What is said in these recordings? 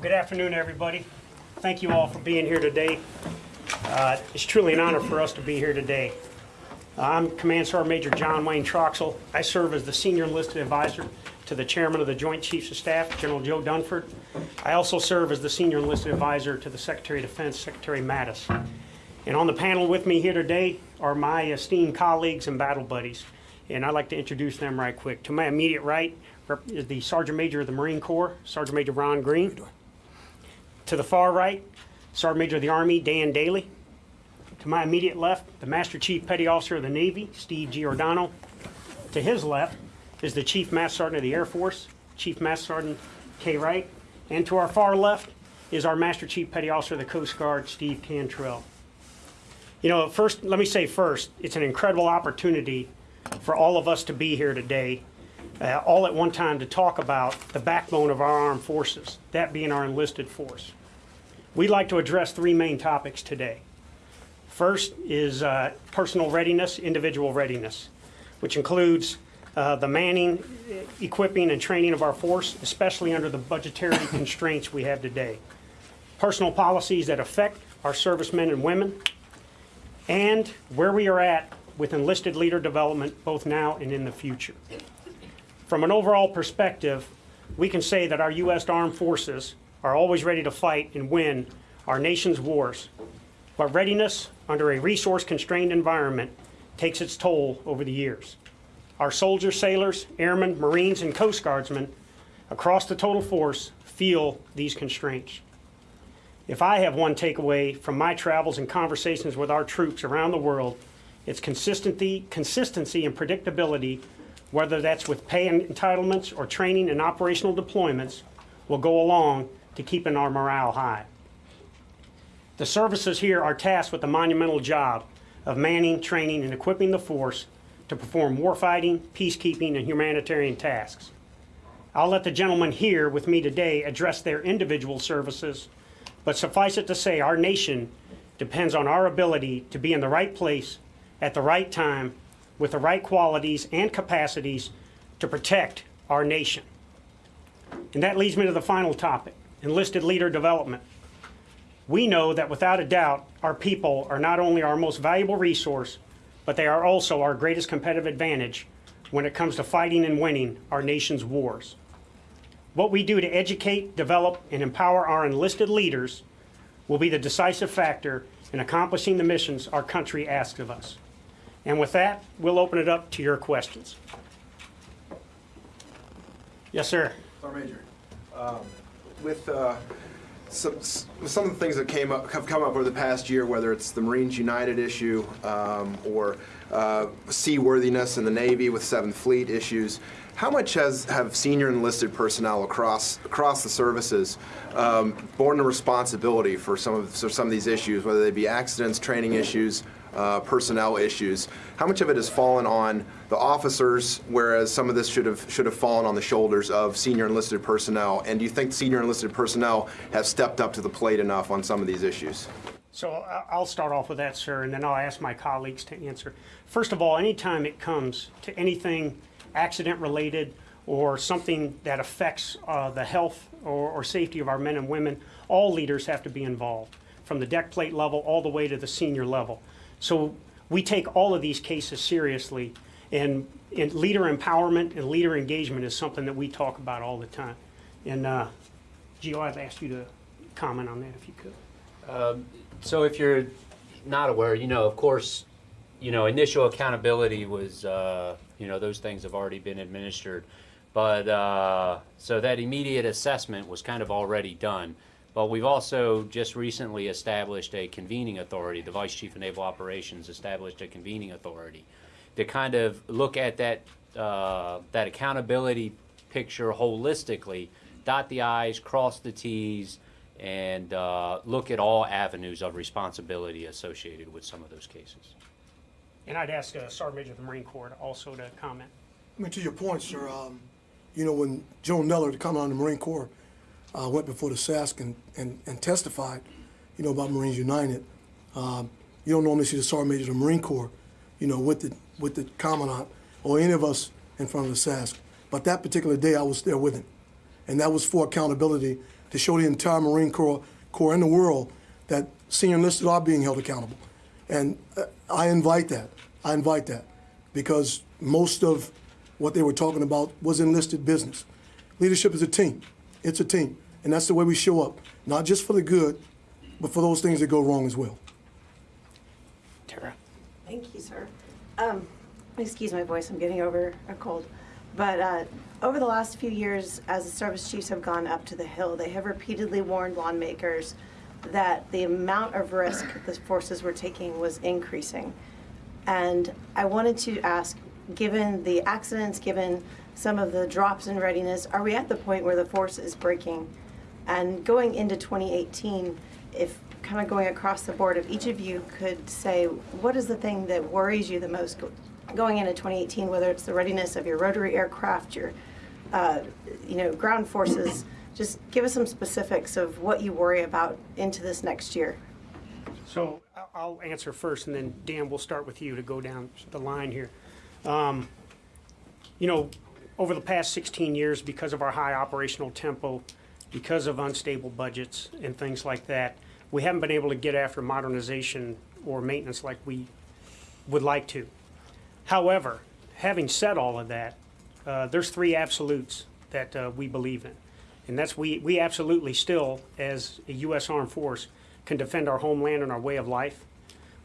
Well, good afternoon, everybody. Thank you all for being here today. Uh, It's truly an honor for us to be here today. I'm Command Sergeant Major John Wayne Troxel. I serve as the Senior Enlisted Advisor to the Chairman of the Joint Chiefs of Staff, General Joe Dunford. I also serve as the Senior Enlisted Advisor to the Secretary of Defense, Secretary Mattis. And on the panel with me here today are my esteemed colleagues and battle buddies, and I'd like to introduce them right quick. To my immediate right is the Sergeant Major of the Marine Corps, Sergeant Major Ron Green. To the far right, Sergeant Major of the Army, Dan Dailey. To my immediate left, the Master Chief Petty Officer of the Navy, Steve Giordano. To his left is the Chief Master Sergeant of the Air Force, Chief Master Sergeant Kay Wright. And to our far left is our Master Chief Petty Officer of the Coast Guard, Steve Cantrell. You know, first, let me say first, it's an incredible opportunity for all of us to be here today, uh, all at one time to talk about the backbone of our armed forces, that being our enlisted force. We'd like to address three main topics today. First is uh, personal readiness, individual readiness, which includes uh, the manning, equipping, and training of our force, especially under the budgetary constraints we have today. Personal policies that affect our servicemen and women, and where we are at with enlisted leader development both now and in the future. From an overall perspective, we can say that our U.S. Armed Forces are always ready to fight and win our nation's wars. But readiness under a resource-constrained environment takes its toll over the years. Our soldiers, sailors, airmen, Marines, and Coast Guardsmen across the total force feel these constraints. If I have one takeaway from my travels and conversations with our troops around the world, it's consistency, consistency and predictability, whether that's with pay entitlements or training and operational deployments, will go along to keeping our morale high. The services here are tasked with the monumental job of manning, training, and equipping the force to perform warfighting, peacekeeping, and humanitarian tasks. I'll let the gentlemen here with me today address their individual services, but suffice it to say, our nation depends on our ability to be in the right place at the right time with the right qualities and capacities to protect our nation. And that leads me to the final topic, enlisted leader development. We know that without a doubt, our people are not only our most valuable resource, but they are also our greatest competitive advantage when it comes to fighting and winning our nation's wars. What we do to educate, develop, and empower our enlisted leaders will be the decisive factor in accomplishing the missions our country asks of us. And with that, we'll open it up to your questions. Yes, sir. Sergeant Major, um, with uh, some, some of the things that came up, have come up over the past year, whether it's the Marines United issue um, or uh, seaworthiness in the Navy with Seventh Fleet issues, how much has have senior enlisted personnel across across the services um, borne the responsibility for some of for some of these issues, whether they be accidents, training issues, uh, personnel issues? How much of it has fallen on the officers, whereas some of this should have should have fallen on the shoulders of senior enlisted personnel? And do you think senior enlisted personnel have stepped up to the plate enough on some of these issues? So I'll start off with that, sir, and then I'll ask my colleagues to answer. First of all, anytime it comes to anything accident-related or something that affects uh, the health or or safety of our men and women, all leaders have to be involved, from the deck plate level all the way to the senior level. So we take all of these cases seriously, and and leader empowerment and leader engagement is something that we talk about all the time. And uh, Gio, I'd ask you to comment on that if you could. So if you're not aware, you know, of course, you know, initial accountability was, uh, you know, those things have already been administered. But, uh, so that immediate assessment was kind of already done. But we've also just recently established a convening authority. The Vice Chief of Naval Operations established a convening authority to kind of look at that, uh, that accountability picture holistically, dot the i's, cross the t's, and uh, look at all avenues of responsibility associated with some of those cases. And I'd ask uh, Sergeant Major of the Marine Corps also to comment. I mean, to your point, sir, um, you know, when Joe Neller, the Commandant of the Marine Corps, uh, went before the SASC and, and, and testified, you know, about Marines United, um, you don't normally see the Sergeant Major of the Marine Corps, you know, with the, with the Commandant or any of us in front of the SASC. But that particular day, I was there with him. And that was for accountability to show the entire Marine Corps, Corps and the world that senior enlisted are being held accountable. And uh, I invite that. I invite that because most of what they were talking about was enlisted business. Leadership is a team. It's a team. And that's the way we show up, not just for the good, but for those things that go wrong as well. Tara? Thank you, sir. Um, excuse my voice, I'm getting over a cold. But uh, over the last few years, as the service chiefs have gone up to the Hill, they have repeatedly warned lawmakers that the amount of risk the forces were taking was increasing. And I wanted to ask, given the accidents, given some of the drops in readiness, are we at the point where the force is breaking? And going into 2018, if kind of going across the board, if each of you could say, what is the thing that worries you the most going into 2018, whether it's the readiness of your rotary aircraft, your, uh, you know, ground forces, just give us some specifics of what you worry about into this next year. So I'll answer first, and then Dan, we'll start with you to go down the line here. Um, You know, over the past 16 years, because of our high operational tempo, because of unstable budgets and things like that, we haven't been able to get after modernization or maintenance like we would like to. However, having said all of that, uh, there's three absolutes that uh, we believe in. And that's we, we absolutely still, as a U.S. Armed Force, can defend our homeland and our way of life.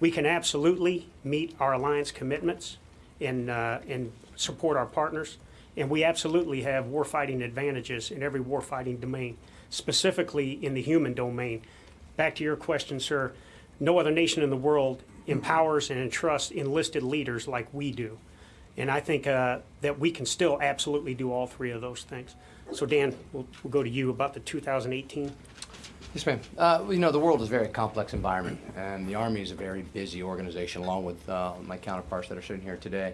We can absolutely meet our alliance commitments and, uh, and support our partners. And we absolutely have warfighting advantages in every warfighting domain, specifically in the human domain. Back to your question, sir, no other nation in the world empowers and entrusts enlisted leaders like we do. And I think uh, that we can still absolutely do all three of those things. So Dan, we'll, we'll go to you about the 2018. Yes, ma'am. Uh, you know, the world is a very complex environment, and the Army is a very busy organization, along with uh, my counterparts that are sitting here today.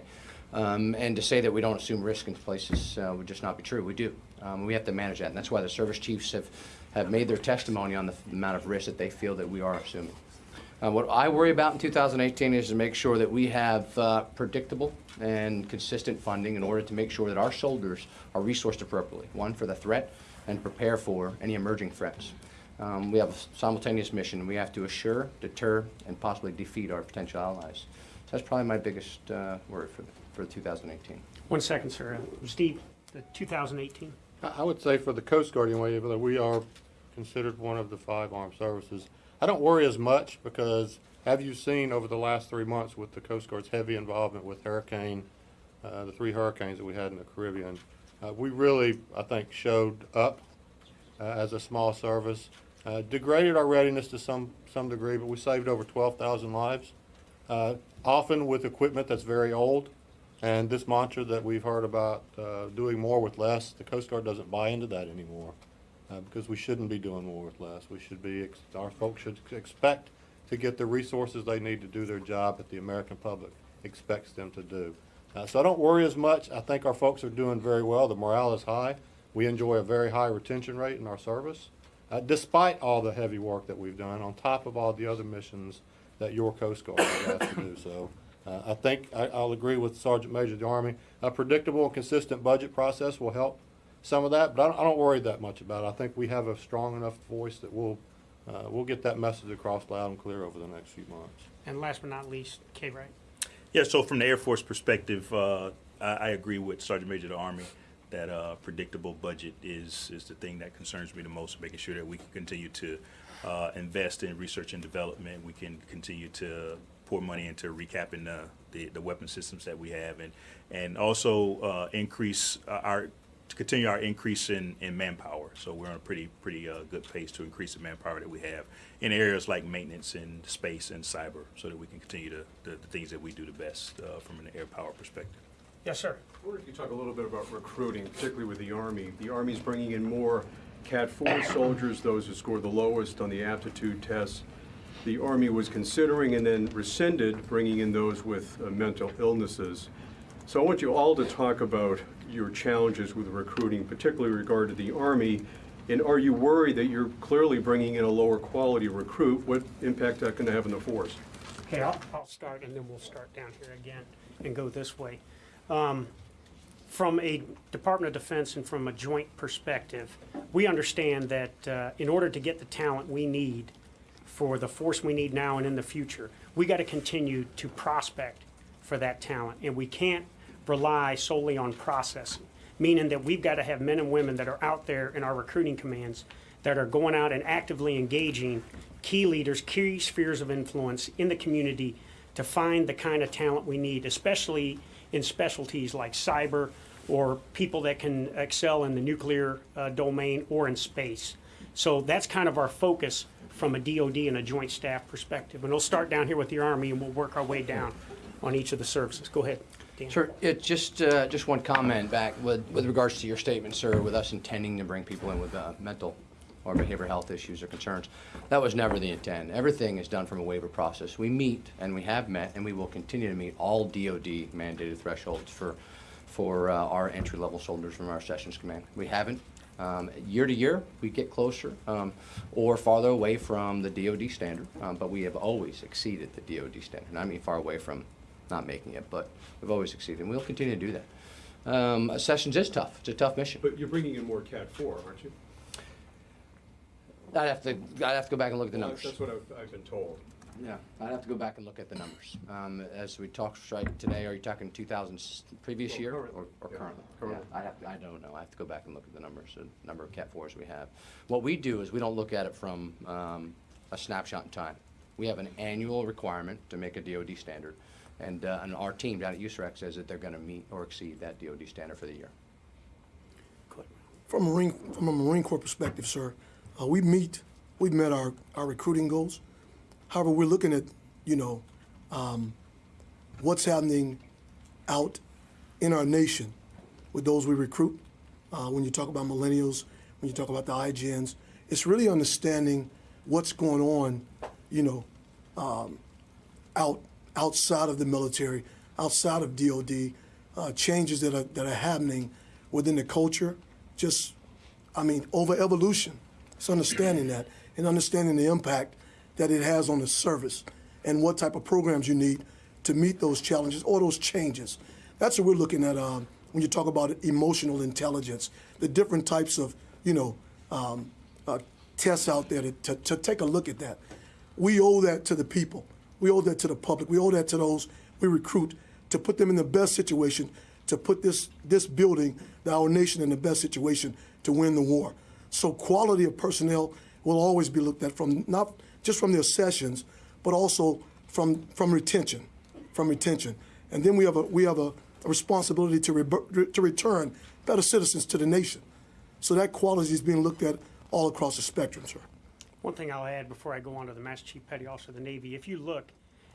Um, and to say that we don't assume risk in places uh, would just not be true. We do. Um, we have to manage that, and that's why the service chiefs have, have made their testimony on the f- amount of risk that they feel that we are assuming. Uh, what I worry about in 2018 is to make sure that we have uh, predictable and consistent funding in order to make sure that our soldiers are resourced appropriately. One, for the threat, and prepare for any emerging threats. Um, we have a simultaneous mission. We have to assure, deter, and possibly defeat our potential allies. So that's probably my biggest uh, worry for, for 2018. One second, sir. Uh, Steve, the 2018. I I would say for the Coast Guard anyway, that we are considered one of the five armed services. I don't worry as much because have you seen over the last three months with the Coast Guard's heavy involvement with hurricane, uh, the three hurricanes that we had in the Caribbean, uh, we really, I think, showed up uh, as a small service. Uh, degraded our readiness to some, some degree, but we saved over 12,000 lives, uh, often with equipment that's very old. And this mantra that we've heard about uh, doing more with less, the Coast Guard doesn't buy into that anymore uh, because we shouldn't be doing more with less. We should be, our folks should expect to get the resources they need to do their job that the American public expects them to do. Uh, so I don't worry as much. I think our folks are doing very well. The morale is high. We enjoy a very high retention rate in our service, uh, despite all the heavy work that we've done, on top of all the other missions that your Coast Guard has to do. So uh, I think I, I'll agree with Sergeant Major of the Army. A predictable and consistent budget process will help some of that, but I don't, I don't worry that much about it. I think we have a strong enough voice that we'll, uh, we'll get that message across loud and clear over the next few months. And last but not least, Kay Wright. Yeah, so from the Air Force perspective, uh, I, I agree with Sergeant Major of the Army that uh, predictable budget is is the thing that concerns me the most. Making sure that we can continue to uh, invest in research and development, we can continue to pour money into recapping the, the, the weapon systems that we have, and and also uh, increase our to continue our increase in, in manpower. So we're on a pretty pretty uh, good pace to increase the manpower that we have in areas like maintenance and space and cyber, so that we can continue to the, the things that we do the best uh, from an air power perspective. Yes, sir. I wonder if you talk a little bit about recruiting, particularly with the Army. The Army's bringing in more Cat 4 soldiers, those who score the lowest on the aptitude tests. The Army was considering and then rescinded bringing in those with uh, mental illnesses. So I want you all to talk about your challenges with recruiting, particularly regard to the Army. And are you worried that you're clearly bringing in a lower quality recruit? What impact that going to have on the force? Okay, I'll, I'll start and then we'll start down here again and go this way. Um, from a Department of Defense and from a joint perspective, we understand that uh, in order to get the talent we need for the force we need now and in the future, we got to continue to prospect for that talent. And we can't rely solely on processing, meaning that we've got to have men and women that are out there in our recruiting commands that are going out and actively engaging key leaders, key spheres of influence in the community to find the kind of talent we need, especially in specialties like cyber or people that can excel in the nuclear uh, domain or in space. So that's kind of our focus from a DoD and a joint staff perspective. And we'll start down here with the Army and we'll work our way down on each of the services. Go ahead, Dan. Sir, it, just, uh, just one comment back with, with regards to your statement, sir, with us intending to bring people in with uh, mental or behavioral health issues or concerns. That was never the intent. Everything is done from a waiver process. We meet, and we have met, and we will continue to meet all DOD mandated thresholds for, for uh, our entry-level soldiers from our Sessions Command. We haven't. Um, Year to year, we get closer um, or farther away from the DOD standard, um, but we have always exceeded the DOD standard. And I mean far away from not making it, but we've always exceeded, and we'll continue to do that. Um, Sessions is tough. It's a tough mission. But you're bringing in more Cat 4, aren't you? I'd have to, I'd have to go back and look at the Well, numbers. That's what I've, I've been told. Yeah, I'd have to go back and look at the numbers. Um, as we talked right today, are you talking two thousand previous Well, year current, or, or yeah, currently? currently. Yeah, I have, to- I don't know. I have to go back and look at the numbers, the number of Cat fours we have. What we do is we don't look at it from, um, a snapshot in time. We have an annual requirement to make a DOD standard. And, uh, and our team down at USAREC says that they're gonna meet or exceed that DOD standard for the year. From a Marine, from a Marine Corps perspective, sir, uh, we meet, we've met our, our recruiting goals. However, we're looking at, you know, um, what's happening out in our nation with those we recruit. Uh, when you talk about millennials, when you talk about the iGens, it's really understanding what's going on, you know, um, out outside of the military, outside of DoD, uh, changes that are that are happening within the culture. Just, I mean, over evolution. It's understanding that and understanding the impact that it has on the service and what type of programs you need to meet those challenges or those changes. That's what we're looking at um, when you talk about emotional intelligence, the different types of, you know, um, uh, tests out there to, to, to take a look at that. We owe that to the people. We owe that to the public. We owe that to those we recruit to put them in the best situation to put this this building, our nation, in the best situation to win the war. So quality of personnel will always be looked at from not just from their sessions, but also from from retention, from retention. And then we have a we have a, a responsibility to re, to return better citizens to the nation. So that quality is being looked at all across the spectrum, sir. One thing I'll add before I go on to the Master Chief Petty Officer of the Navy, if you look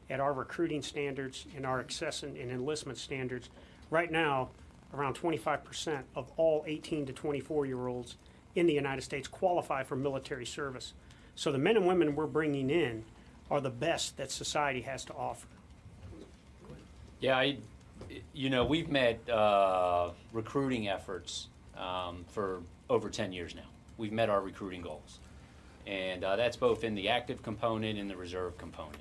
at our recruiting standards and our access and enlistment standards, right now, around 25% of all 18 to 24-year-olds in the United States qualify for military service. So the men and women we're bringing in are the best that society has to offer. Yeah, I, you know, we've met uh, recruiting efforts um, for over 10 years now. We've met our recruiting goals. And uh, that's both in the active component and the reserve component.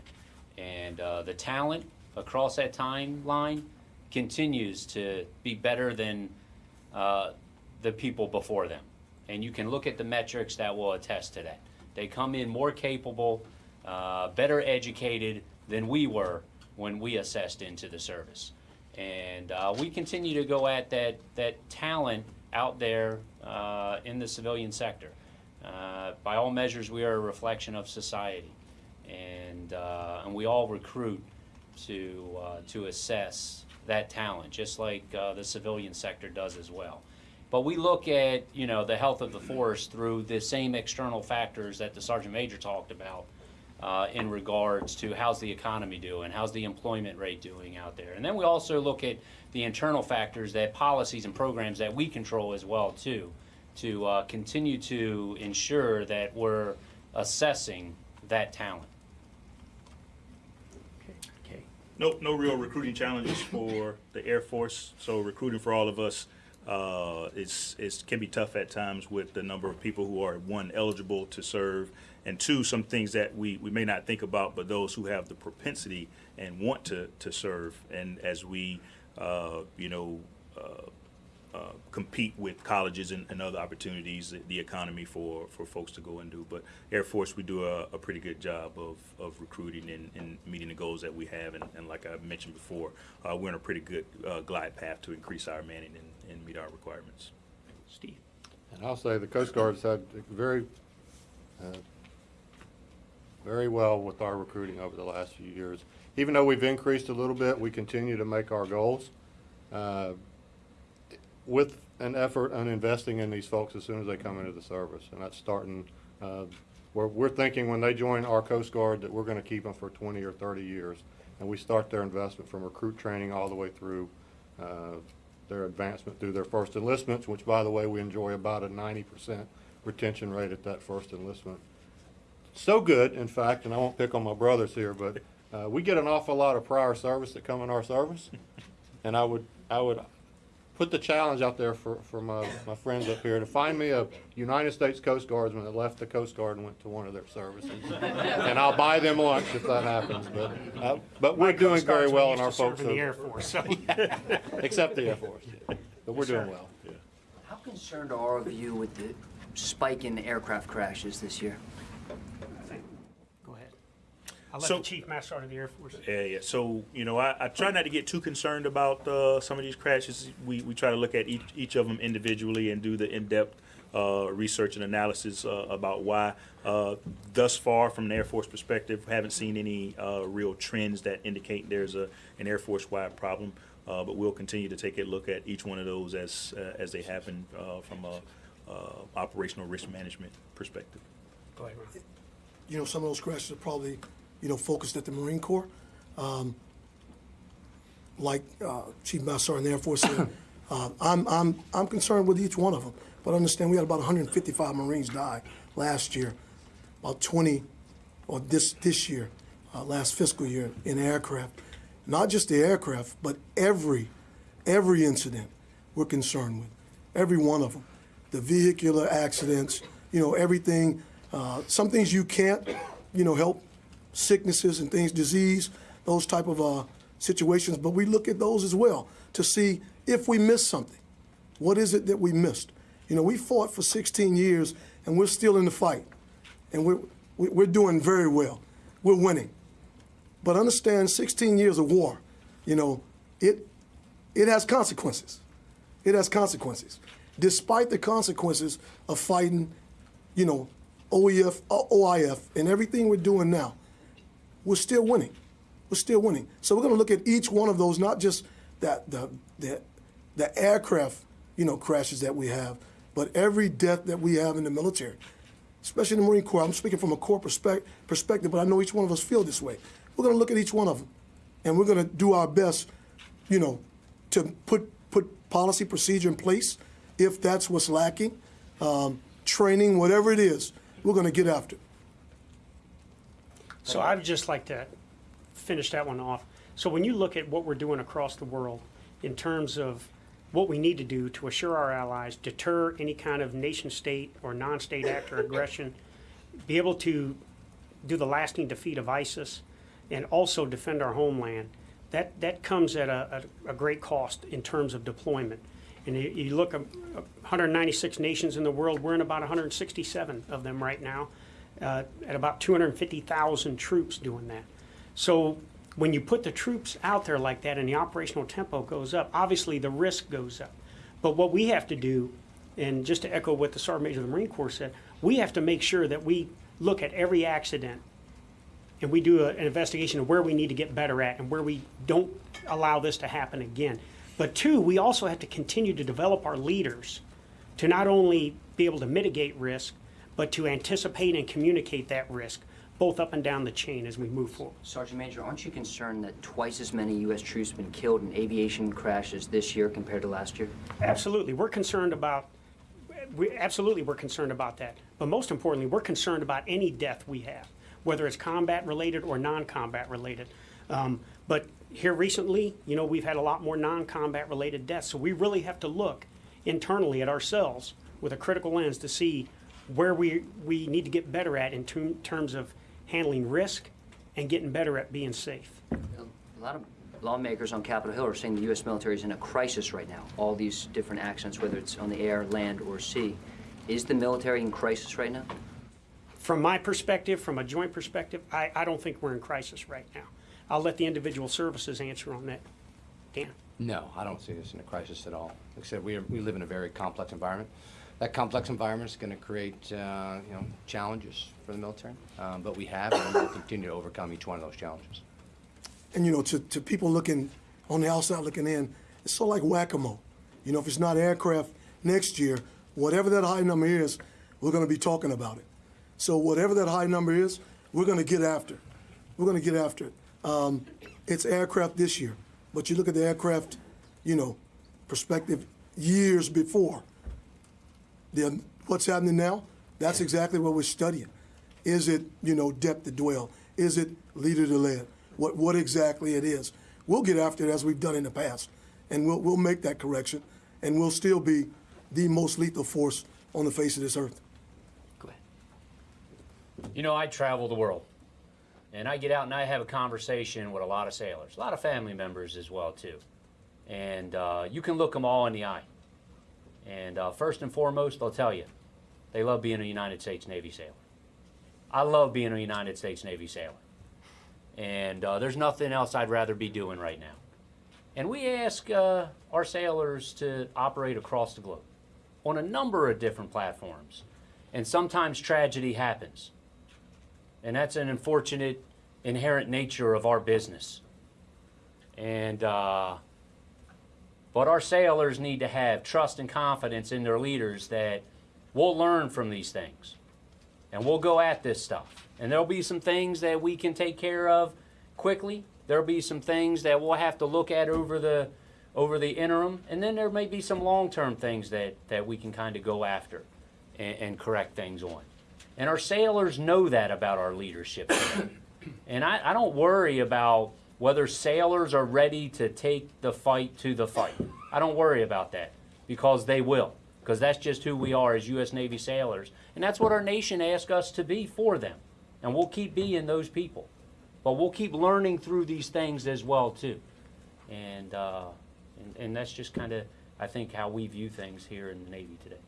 And uh, the talent across that timeline continues to be better than uh, the people before them. And you can look at the metrics that will attest to that. They come in more capable, uh, better educated than we were when we assessed into the service. And uh, we continue to go at that, that talent out there uh, in the civilian sector. Uh, by all measures, we are a reflection of society. And, uh, and we all recruit to, uh, to assess that talent, just like the civilian sector does as well. But we look at, you know, the health of the force through the same external factors that the sergeant major talked about uh, in regards to how's the economy doing, how's the employment rate doing out there. And then we also look at the internal factors that policies and programs that we control as well too, to uh, continue to ensure that we're assessing that talent. Okay. No, no real recruiting challenges for the Air Force. So recruiting for all of us uh, is is can be tough at times with the number of people who are one eligible to serve, and two some things that we, we may not think about, but those who have the propensity and want to to serve. And as we uh, you know uh, uh, compete with colleges and, and other opportunities, the- the economy for, for folks to go and do. But Air Force, we do a, a pretty good job of, of recruiting and, and meeting the goals that we have. And, and like I mentioned before, uh, we're on a pretty good uh, glide path to increase our manning and, and meet our requirements. Steve? And I'll say the Coast Guard's had very, uh, very well with our recruiting over the last few years. Even though we've increased a little bit, we continue to make our goals. uh, With an effort on investing in these folks as soon as they come into the service. And that's starting, uh, we're, we're thinking when they join our Coast Guard that we're gonna keep them for twenty or thirty years. And we start their investment from recruit training all the way through, uh, their advancement through their first enlistments, which by the way, we enjoy about a ninety percent retention rate at that first enlistment. So good, in fact, and I won't pick on my brothers here, but, uh, we get an awful lot of prior service that come in our service. And I would, I would put the challenge out there for, for my, my friends up here to find me a United States Coast Guardsman that left the Coast Guard and went to one of their services. And I'll buy them lunch if that happens, but, uh, but we're My doing Coast very well used and our to serve folks in the Air Force, so. except the Air Force. But we're Yes, sir. doing well. How concerned are all of you with the spike in aircraft crashes this year? Go ahead. I'll let So- the Chief Master Sergeant of the Air Force. Yeah, yeah. So, you know, I, I try not to get too concerned about uh, some of these crashes. We, we try to look at each, each of them individually and do the in-depth uh, research and analysis uh, about why. Uh, thus far, from an Air Force perspective, haven't seen any uh, real trends that indicate there's a, an Air Force-wide problem. Uh, but we'll continue to take a look at each one of those as, uh, as they happen uh, from a uh, operational risk management perspective. Go ahead, Ron. you know, some of those crashes are probably, you know, focused at the Marine Corps. Um, like uh, Chief Master Sergeant of the Air Force said, uh, I'm, I'm, I'm concerned with each one of them. But understand, we had about 155 Marines die last year, about 20, or this, this year, uh, last fiscal year in aircraft. Not just the aircraft, but every, every incident we're concerned with, every one of them. The vehicular accidents, you know, everything, uh, some things you can't, you know, help, sicknesses and things, disease, those type of uh, situations. But we look at those as well to see if we missed something. What is it that we missed? You know, we fought for 16 years and we're still in the fight. And we're, we- we're doing very well. We're winning. But understand 16 years of war, you know, it, it has consequences. It has consequences. Despite the consequences of fighting, you know, OEF, OIF, and everything we're doing now, we're still winning. We're still winning. So we're going to look at each one of those, not just that the the the aircraft, you know, crashes that we have, but every death that we have in the military, especially in the Marine Corps. I'm speaking from a Corps perspec- perspective, but I know each one of us feel this way. We're going to look at each one of them, and we're going to do our best, you know, to put put policy procedure in place if that's what's lacking, um, training, whatever it is. We're going to get after. it. So I would just like to finish that one off. So when you look at what we're doing across the world in terms of what we need to do to assure our allies, deter any kind of nation state or non-state actor aggression, be able to do the lasting defeat of ISIS, and also defend our homeland, that, that comes at a, a, a great cost in terms of deployment. And you, you look uh, uh, at 196 nations in the world, we're in about 167 of them right now, uh, at about 250,000 troops doing that. So when you put the troops out there like that and the operational tempo goes up, obviously the risk goes up. But what we have to do, and just to echo what the Sergeant Major of the Marine Corps said, we have to make sure that we look at every accident and we do a, an investigation of where we need to get better at and where we don't allow this to happen again. But two, we also have to continue to develop our leaders to not only be able to mitigate risk, but to anticipate and communicate that risk, both up and down the chain as we move forward. Sergeant Major, aren't you concerned that twice as many U.S. troops have been killed in aviation crashes this year compared to last year? Absolutely, we're concerned about, we, absolutely, we're concerned about that. But most importantly, we're concerned about any death we have, whether it's combat-related or non-combat related. Um, but here recently, you know, we've had a lot more non-combat related deaths, so we really have to look internally at ourselves with a critical lens to see where we, we need to get better at in term- terms of handling risk and getting better at being safe. A lot of, lawmakers on Capitol Hill are saying the U.S. military is in a crisis right now. All these different accents, whether it's on the air, land, or sea. Is the military in crisis right now? From my perspective, from a joint perspective, I, I don't think we're in crisis right now. I'll let the individual services answer on that. Dan? No, I don't see this in a crisis at all. Like I said, we, are, we live in a very complex environment. That complex environment is going to create, uh, you know, challenges for the military, um, but we have and we'll continue to overcome each one of those challenges. And you know, to, to people looking on the outside looking in, it's sort of like whack-a-mole. You know, if it's not aircraft next year, whatever that high number is, we're going to be talking about it. So whatever that high number is, we're going to get after. We're going to get after it. Um, it's aircraft this year, but you look at the aircraft, you know, perspective years before. The, what's happening now? That's exactly what we're studying. Is it, you know, depth to dwell? Is it leader to lead? What, what exactly it is? We'll get after it as we've done in the past, and we'll, we'll make that correction, and we'll still be the most lethal force on the face of this earth. Go ahead. You know, I travel the world, and I get out and I have a conversation with a lot of sailors, a lot of family members as well too, and uh, you can look them all in the eye. And uh, first and foremost, they'll tell you they love being a United States Navy sailor. I love being a United States Navy sailor, and uh, there's nothing else I'd rather be doing right now. And we ask uh, our sailors to operate across the globe on a number of different platforms. And sometimes tragedy happens. And that's an unfortunate inherent nature of our business. And, uh, but our sailors need to have trust and confidence in their leaders that we'll learn from these things and we'll go at this stuff. And there'll be some things that we can take care of quickly. There'll be some things that we'll have to look at over the over the interim, and then there may be some long-term things that that we can kind of go after and, and correct things on. And our sailors know that about our leadership. and I, I don't worry about whether sailors are ready to take the fight to the fight. I don't worry about that because they will, because that's just who we are as U.S. Navy sailors. And that's what our nation asks us to be for them. And we'll keep being those people. But we'll keep learning through these things as well, too. And, uh, and, and that's just kind of, I think, how we view things here in the Navy today.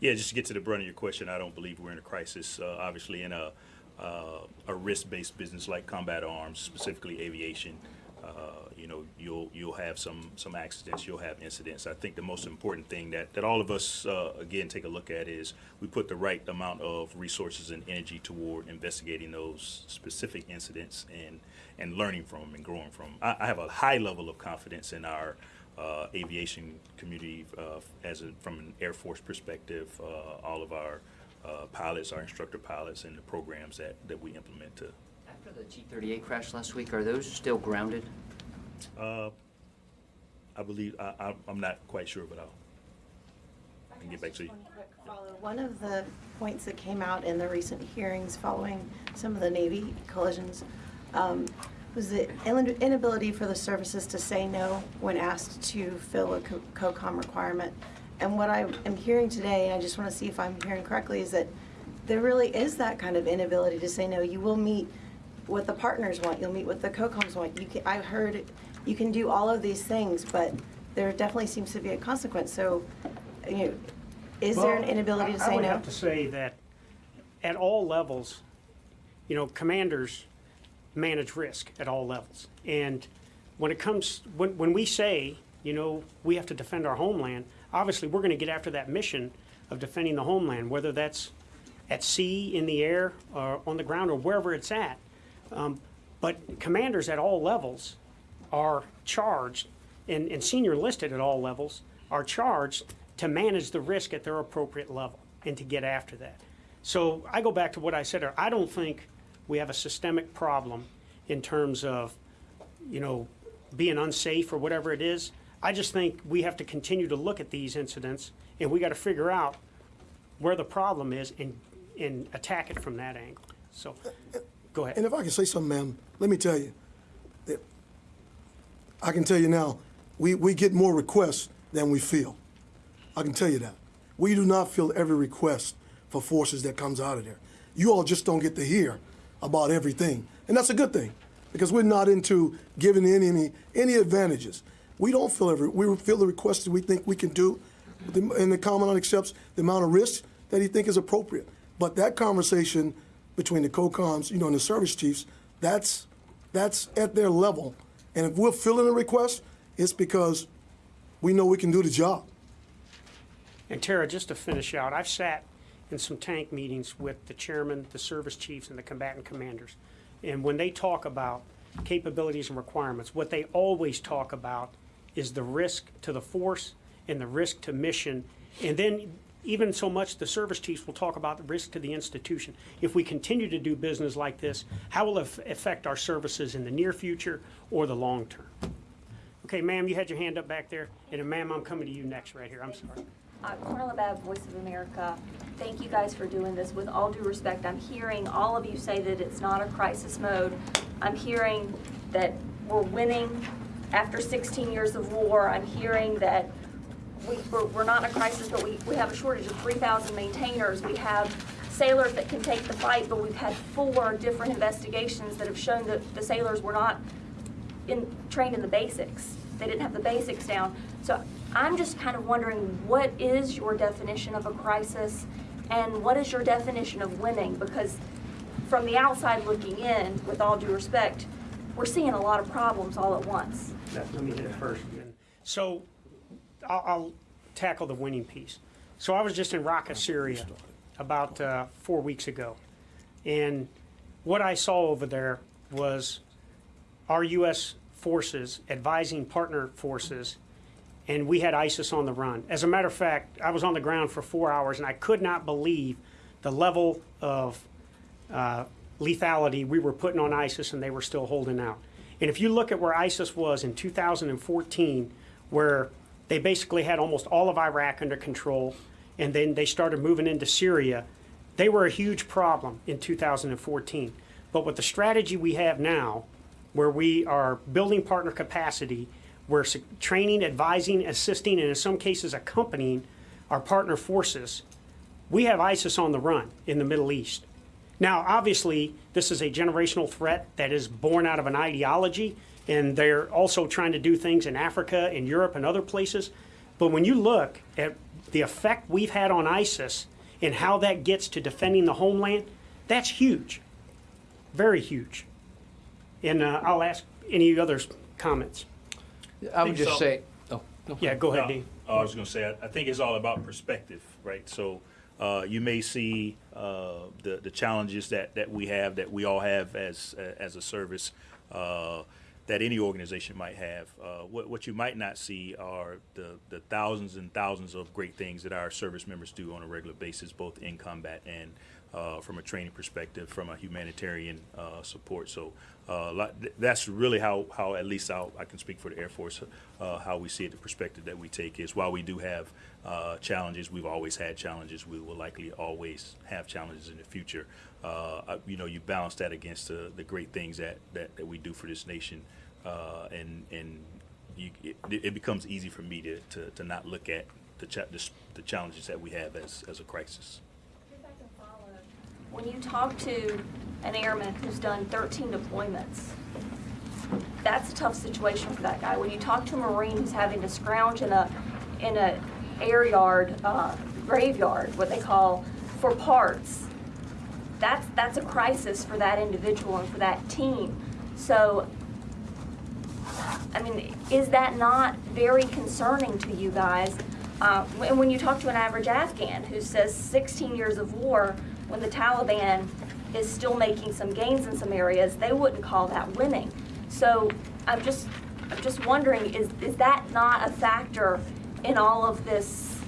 Yeah, just to get to the brunt of your question, I don't believe we're in a crisis. Uh, obviously, in a uh, a risk-based business like combat arms, specifically aviation, uh, you know, you'll you'll have some some accidents, you'll have incidents. I think the most important thing that that all of us uh, again take a look at is we put the right amount of resources and energy toward investigating those specific incidents and and learning from them and growing from them. I, I have a high level of confidence in our uh, aviation community uh, as a, from an Air Force perspective, uh, all of our uh, pilots, our instructor pilots, and the programs that, that we implement to. After the T-38 crash last week, are those still grounded? Uh, I believe I, I, I'm not quite sure, but I'll I can get back to you. One quick follow. One of the points that came out in the recent hearings following some of the Navy collisions um, was the inability for the services to say no when asked to fill a co- COCOM requirement. And what I am hearing today, and I just want to see if I'm hearing correctly, is that there really is that kind of inability to say no. You will meet what the partners want. You'll meet what the COCOMs want. You can, I heard you can do all of these things, but there definitely seems to be a consequence. So, you know, is there an Well, inability to I- say no? I would no? have to say that at all levels, you know, commanders manage risk at all levels. And when it comes, when, when we say, you know, we have to defend our homeland, obviously, we're going to get after that mission of defending the homeland, whether that's at sea, in the air, or on the ground, or wherever it's at. Um, But commanders at all levels are charged, and, and senior listed at all levels, are charged to manage the risk at their appropriate level and to get after that. So I go back to what I said earlier. I don't think we have a systemic problem in terms of, you know, being unsafe or whatever it is. I just think we have to continue to look at these incidents and we got to figure out where the problem is and, and attack it from that angle. So, go ahead. And if I can say something, ma'am, let me tell you I can tell you now, we, we get more requests than we feel. I can tell you that. We do not fill every request for forces that comes out of there. You all just don't get to hear about everything, and that's a good thing. because we're not into giving any any, any advantages. We don't feel every we feel the requests that we think we can do, and the commandant accepts the amount of risk that he think is appropriate. But that conversation between the COCOMs, you know, and the service chiefs, that's that's at their level. And if we're filling a request, it's because we know we can do the job. And Tara, just to finish out, I've sat in some tank meetings with the chairman, the service chiefs, and the combatant commanders. And when they talk about capabilities and requirements, what they always talk about is the risk to the force and the risk to mission. And then even so much, the service chiefs will talk about the risk to the institution. If we continue to do business like this, how will it affect our services in the near future or the long term? Okay, ma'am, you had your hand up back there. And ma'am, I'm coming to you next right here. I'm sorry. Uh, Carla Babb, Voice of America. Thank you guys for doing this. With all due respect, I'm hearing all of you say that it's not a crisis mode. I'm hearing that we're winning after 16 years of war. I'm hearing that we, we're, we're not in a crisis, but we, we have a shortage of 3,000 maintainers. We have sailors that can take the fight, but we've had four different investigations that have shown that the sailors were not in, trained in the basics. They didn't have the basics down. So I'm just kind of wondering, what is your definition of a crisis? And what is your definition of winning? Because from the outside looking in, with all due respect, we're seeing a lot of problems all at once. Let let me hit it first. So I'll, I'll tackle the winning piece. So I was just in Raqqa, Syria, about uh, four weeks ago. And what I saw over there was our U.S. forces advising partner forces, and we had ISIS on the run. As a matter of fact, I was on the ground for four hours, and I could not believe the level of uh, lethality we were putting on ISIS, and they were still holding out. And if you look at where ISIS was in 2014, where they basically had almost all of Iraq under control, and then they started moving into Syria, they were a huge problem in 2014. But with the strategy we have now, where we are building partner capacity, we're training, advising, assisting, and in some cases accompanying our partner forces, we have ISIS on the run in the Middle East. Now, obviously, this is a generational threat that is born out of an ideology, and they're also trying to do things in Africa and Europe and other places. But when you look at the effect we've had on ISIS and how that gets to defending the homeland, that's huge, very huge. And uh, I'll ask any others comments. I would think just so. say, oh, no. Yeah, go ahead, No, Dean. I was going to say, I, I think it's all about perspective, right? So uh, you may see uh, the the challenges that, that we have, that we all have as as a service, uh, that any organization might have. Uh, what what you might not see are the the thousands and thousands of great things that our service members do on a regular basis, both in combat and uh, from a training perspective, from a humanitarian uh, support. So uh, that's really how, how at least I'll, I can speak for the Air Force, uh, how we see it, the perspective that we take is while we do have uh, challenges, we've always had challenges, we will likely always have challenges in the future. Uh, you know, you balance that against the, the great things that, that, that we do for this nation, uh, and and you, it, it becomes easy for me to, to, to not look at the, cha- the, the challenges that we have as, as a crisis. When you talk to an airman who's done 13 deployments, that's a tough situation for that guy. When you talk to a Marine who's having to scrounge in a, in a air yard, uh, graveyard, what they call, for parts, that's, that's a crisis for that individual and for that team. So, I mean, is that not very concerning to you guys? Uh, and when you talk to an average Afghan who says 16 years of war, when the Taliban is still making some gains in some areas, they wouldn't call that winning. So I'm just, I'm just wondering, is, is that not a factor in all of this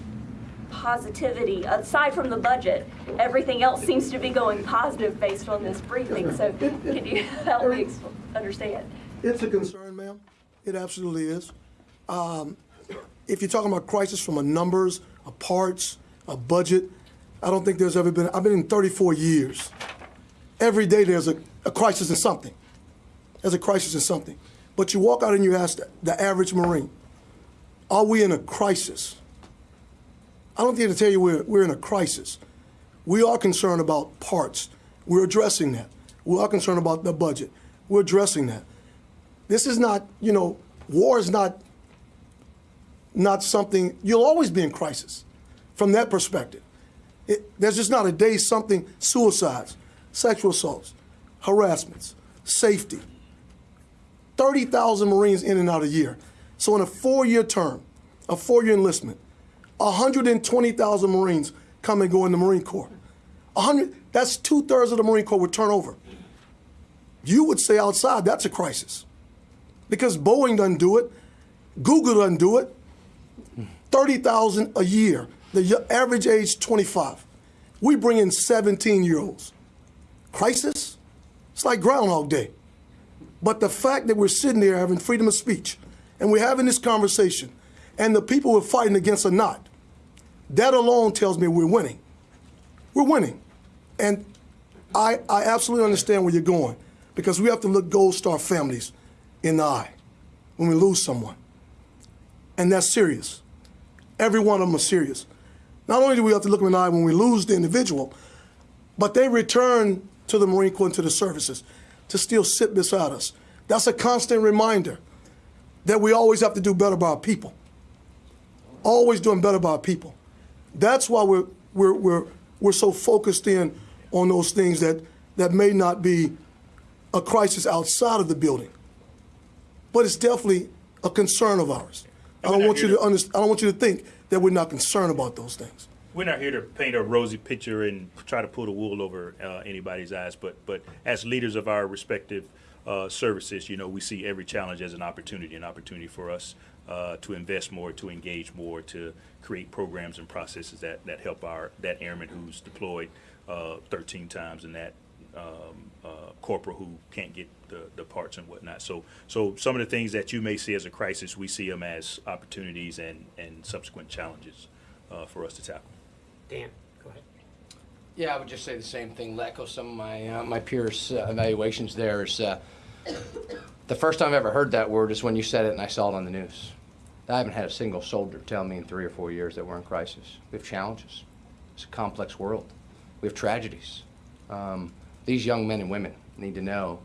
positivity? Aside from the budget, everything else seems to be going positive based on this briefing. So can you help me understand? It's a concern, ma'am. It absolutely is. Um, if you're talking about crisis from a numbers, a parts, a budget, I don't think there's ever been. I've been in 34 years. Every day there's a, a crisis in something. There's a crisis in something. But you walk out and you ask the, the average Marine, are we in a crisis? I don't think to tell you we're, we're in a crisis. We are concerned about parts. We're addressing that. We are concerned about the budget. We're addressing that. This is not, you know, war is not not something you'll always be in crisis from that perspective. It, there's just not a day something suicides, sexual assaults, harassments, safety. 30,000 Marines in and out a year. So in a four-year term, a four-year enlistment, 120,000 Marines come and go in the Marine Corps. 100, that's two-thirds of the Marine Corps would turn over. You would say outside that's a crisis because Boeing doesn't do it, Google doesn't do it. 30,000 a year, the average age 25. We bring in 17 year olds. Crisis? It's like Groundhog Day. But the fact that we're sitting there having freedom of speech and we're having this conversation and the people we're fighting against are not, that alone tells me we're winning. We're winning. And I, I absolutely understand where you're going because we have to look Gold Star families in the eye when we lose someone. And that's serious. Every one of them are serious. Not only do we have to look them in the eye when we lose the individual, but they return to the Marine Corps and to the services to still sit beside us. That's a constant reminder that we always have to do better by our people. Always doing better by our people. That's why we're, we're, we're, we're so focused in on those things that, that may not be a crisis outside of the building. But it's definitely a concern of ours. I don't want you to understand, I don't want you to think that we're not concerned about those things. We're not here to paint a rosy picture and try to pull the wool over uh, anybody's eyes, but but as leaders of our respective uh, services, you know, we see every challenge as an opportunity, an opportunity for us uh, to invest more, to engage more, to create programs and processes that that help our that airman who's deployed uh, 13 times and that um, uh, corporal who can't get the, the parts and whatnot. So so some of the things that you may see as a crisis, we see them as opportunities and and subsequent challenges uh, for us to tackle. Dan, go ahead. Yeah, I would just say the same thing. Let go some of my uh, my peers' uh, evaluations. There is uh, the first time I've ever heard that word is when you said it, and I saw it on the news. I haven't had a single soldier tell me in three or four years that we're in crisis. We have challenges. It's a complex world. We have tragedies. Um, these young men and women need to know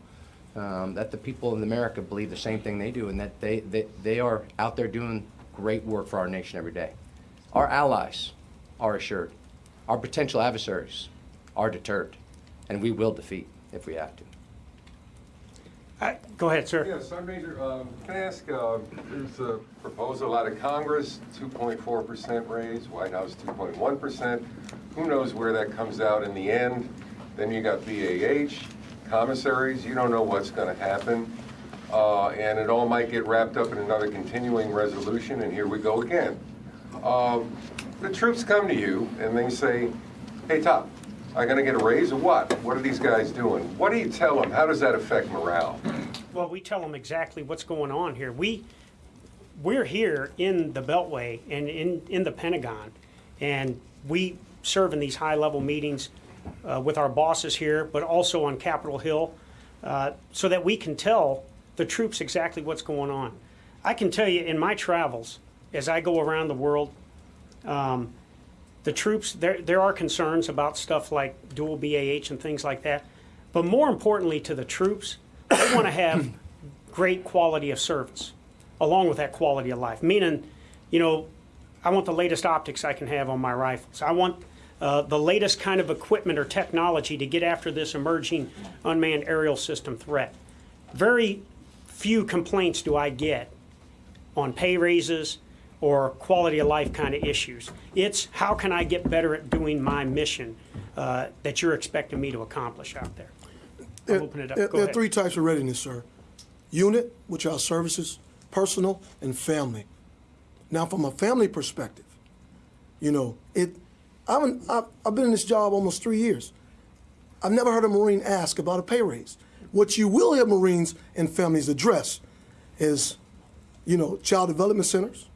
um, that the people in America believe the same thing they do, and that they, they they are out there doing great work for our nation every day. Our allies are assured. Our potential adversaries are deterred, and we will defeat if we have to. Uh, Go ahead, sir. Yes, Sergeant Major, um, can I ask, uh, there's a proposal out of Congress, 2.4% raise, White House 2.1%. Who knows where that comes out in the end? Then you got BAH, commissaries, you don't know what's going to happen. Uh, And it all might get wrapped up in another continuing resolution, and here we go again. Um, The troops come to you and they say, hey, Top, I'm going to get a raise or what? What are these guys doing? What do you tell them? How does that affect morale? Well, we tell them exactly what's going on here. We, we're here in the Beltway and in, in the Pentagon, and we serve in these high-level meetings uh, with our bosses here, but also on Capitol Hill, uh, so that we can tell the troops exactly what's going on. I can tell you in my travels, as I go around the world, um, the troops, there, there are concerns about stuff like dual BAH and things like that. But more importantly to the troops, they want to have great quality of service along with that quality of life. Meaning, you know, I want the latest optics I can have on my rifles. I want uh, the latest kind of equipment or technology to get after this emerging unmanned aerial system threat. Very few complaints do I get on pay raises or quality of life kind of issues. It's how can I get better at doing my mission uh, that you're expecting me to accomplish out there. I'll open it up. There, Go there are three types of readiness, sir. Unit, which are services, personal, and family. Now, from a family perspective, you know, it. I haven't, I've, I've been in this job almost three years. I've never heard a Marine ask about a pay raise. What you will hear Marines and families address is, you know, child development centers,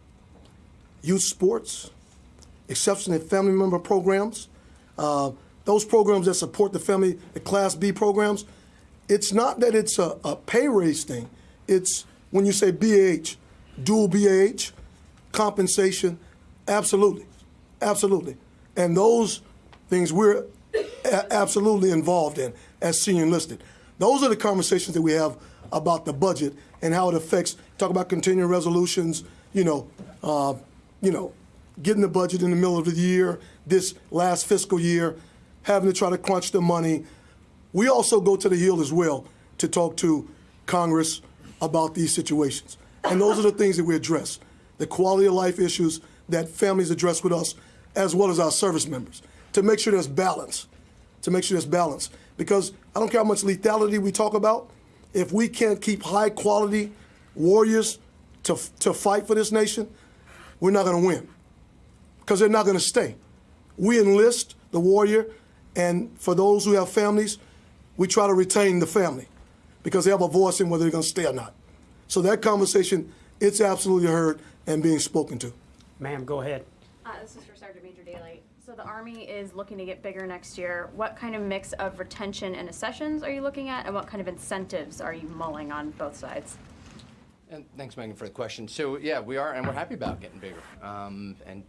youth sports, exceptional family member programs, uh, those programs that support the family, the Class B programs. It's not that it's a, a pay raise thing. It's when you say BAH, dual BAH, compensation, absolutely, absolutely. And those things we're absolutely involved in as senior enlisted. Those are the conversations that we have about the budget and how it affects. Talk about continuing resolutions. You know, uh, you know, getting the budget in the middle of the year, this last fiscal year, having to try to crunch the money. We also go to the Hill as well to talk to Congress about these situations. And those are the things that we address the quality of life issues that families address with us, as well as our service members, to make sure there's balance. To make sure there's balance. Because I don't care how much lethality we talk about, if we can't keep high quality warriors to, to fight for this nation, we're not going to win because they're not going to stay. We enlist the warrior, and for those who have families, we try to retain the family because they have a voice in whether they're going to stay or not. So that conversation, it's absolutely heard and being spoken to. Ma'am, go ahead. Uh, this is for Sergeant Major Dailey. So the Army is looking to get bigger next year. What kind of mix of retention and accessions are you looking at, and what kind of incentives are you mulling on both sides? And thanks, Megan, for the question. So, yeah, we are, and we're happy about getting bigger. Um, and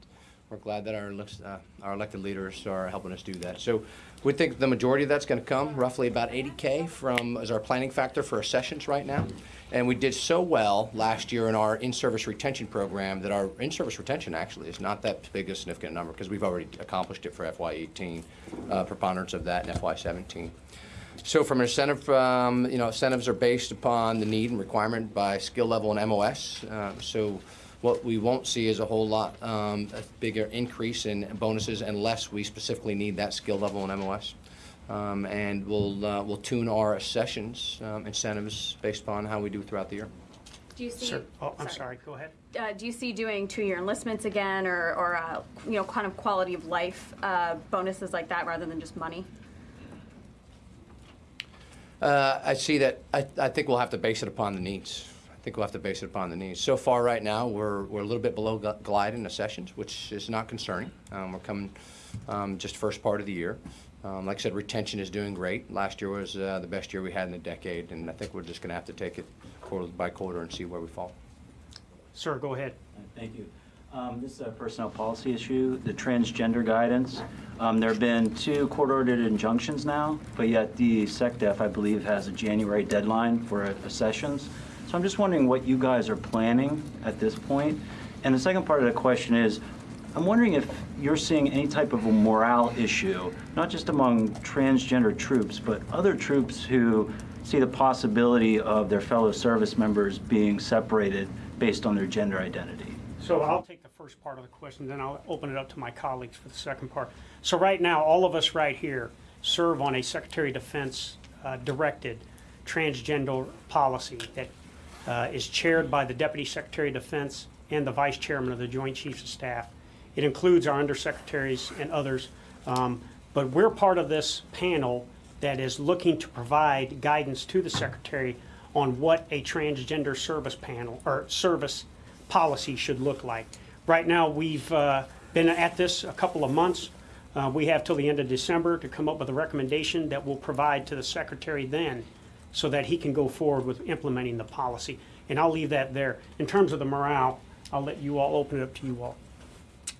we're glad that our, uh, our elected leaders are helping us do that. So we think the majority of that's going to come, roughly about 80K from, as our planning factor for our accessions right now. And we did so well last year in our in-service retention program that our in-service retention actually is not that big a significant number because we've already accomplished it for FY18, uh, preponderance of that in FY17. So from an incentive, um, you know, incentives are based upon the need and requirement by skill level and MOS. Uh, so what we won't see is a whole lot, um, a bigger increase in bonuses unless we specifically need that skill level and MOS. Um, and we'll, uh, we'll tune our accessions um, incentives based upon how we do throughout the year. Do you see? Sir, oh, I'm sorry, go ahead. Uh, do you see doing two-year enlistments again, or, or uh, you know, kind of quality of life uh, bonuses like that rather than just money? Uh, I see that, I, I think we'll have to base it upon the needs. I think we'll have to base it upon the needs. So far, right now, we're, we're a little bit below glide in the accessions, which is not concerning. Um, we're coming um, just first part of the year. Um, like I said, retention is doing great. Last year was uh, the best year we had in a decade, and I think we're just going to have to take it quarter by quarter and see where we fall. Sir, go ahead. Thank you. Um, This is a personnel policy issue, the transgender guidance. Um, There have been two court-ordered injunctions now, but yet the SecDef, I believe, has a January deadline for uh, accessions. So I'm just wondering what you guys are planning at this point. And the second part of the question is, I'm wondering if you're seeing any type of a morale issue, not just among transgender troops, but other troops who see the possibility of their fellow service members being separated based on their gender identity. So I'll take first part of the question, then I'll open it up to my colleagues for the second part. So right now, all of us right here serve on a Secretary of Defense uh, directed transgender policy that uh, is chaired by the Deputy Secretary of Defense and the Vice Chairman of the Joint Chiefs of Staff. It includes our undersecretaries and others, um, but we're part of this panel that is looking to provide guidance to the Secretary on what a transgender service panel, or service policy should look like. Right now, we've uh, been at this a couple of months. Uh, We have till the end of December to come up with a recommendation that we'll provide to the Secretary then, so that he can go forward with implementing the policy. And I'll leave that there. In terms of the morale, I'll let you all, open it up to you all.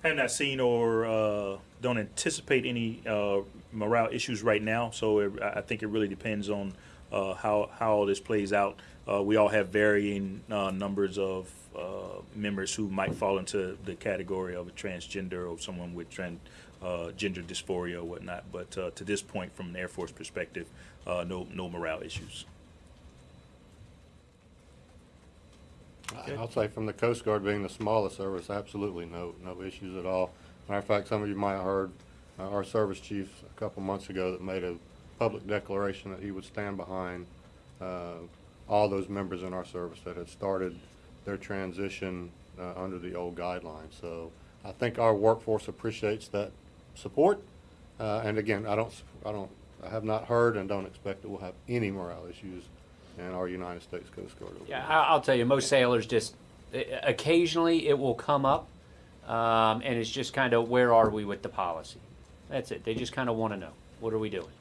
I have not seen or uh, don't anticipate any uh, morale issues right now. So it, I I think it really depends on uh, how how all this plays out. Uh, we all have varying uh, numbers of uh, members who might fall into the category of a transgender or someone with trans, uh, gender dysphoria or whatnot. But uh, to this point, from an Air Force perspective, uh, no no morale issues. I'll say from the Coast Guard being the smallest service, absolutely no, no issues at all. Matter of fact, some of you might have heard our service chief a couple months ago that made a public declaration that he would stand behind all those members in our service that had started their transition uh, under the old guidelines. So I think our workforce appreciates that support. Uh, And again, I don't, I don't, I have not heard and don't expect that we'll have any morale issues in our United States Coast Guard. Yeah, I'll tell you, most sailors just, eh, occasionally it will come up, um, and it's just kind of, where are we with the policy? That's it. They just kind of want to know, what are we doing?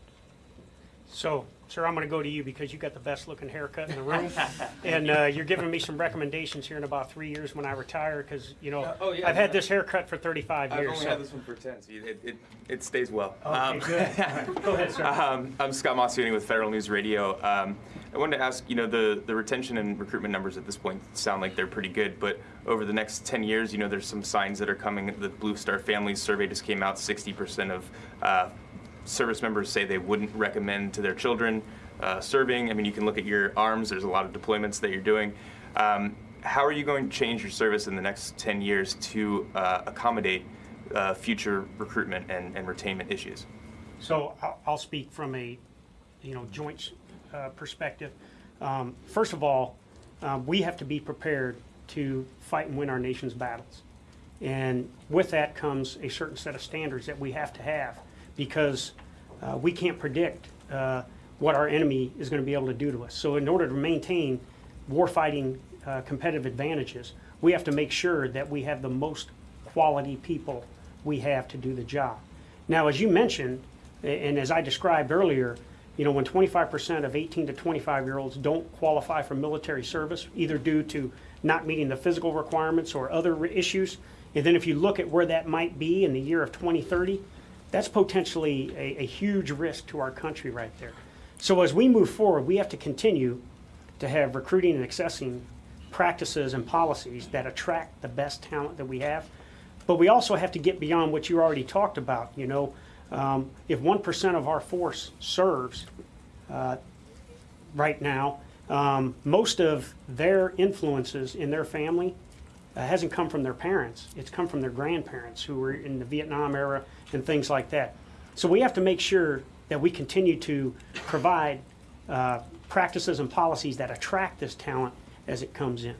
So, sir, I'm going to go to you because you got the best looking haircut in the room. and uh, you're giving me some recommendations here in about three years when I retire because, you know, oh, yeah, I've had this haircut for 35 years. I've only so- had this one for 10, so it, it, it stays well. Okay, good. Go ahead, sir. Um, I'm Scott Maucione with Federal News Radio. Um, I wanted to ask, you know, the, the retention and recruitment numbers at this point sound like they're pretty good, but over the next 10 years, you know, there's some signs that are coming. The Blue Star Families survey just came out, 60% of uh, service members say they wouldn't recommend to their children uh, serving. I mean, you can look at your arms, there's a lot of deployments that you're doing. Um, how are you going to change your service in the next 10 years to uh, accommodate uh, future recruitment and, and retainment issues? So I'll, speak from a, you know, joint uh, perspective. Um, First of all, um, we have to be prepared to fight and win our nation's battles. And with that comes a certain set of standards that we have to have because uh, we can't predict uh, what our enemy is going to be able to do to us. So in order to maintain warfighting uh, competitive advantages, we have to make sure that we have the most quality people we have to do the job. Now, as you mentioned, and as I described earlier, you know, when 25% of 18 to 25 year olds don't qualify for military service, either due to not meeting the physical requirements or other issues, and then if you look at where that might be in the year of 2030, that's potentially a, a huge risk to our country right there. So as we move forward, we have to continue to have recruiting and accessing practices and policies that attract the best talent that we have. But we also have to get beyond what you already talked about. You know, um, if 1% of our force serves uh, right now, um, most of their influences in their family uh, hasn't come from their parents. It's come from their grandparents who were in the Vietnam era and things like that. So we have to make sure that we continue to provide uh, practices and policies that attract this talent as it comes in.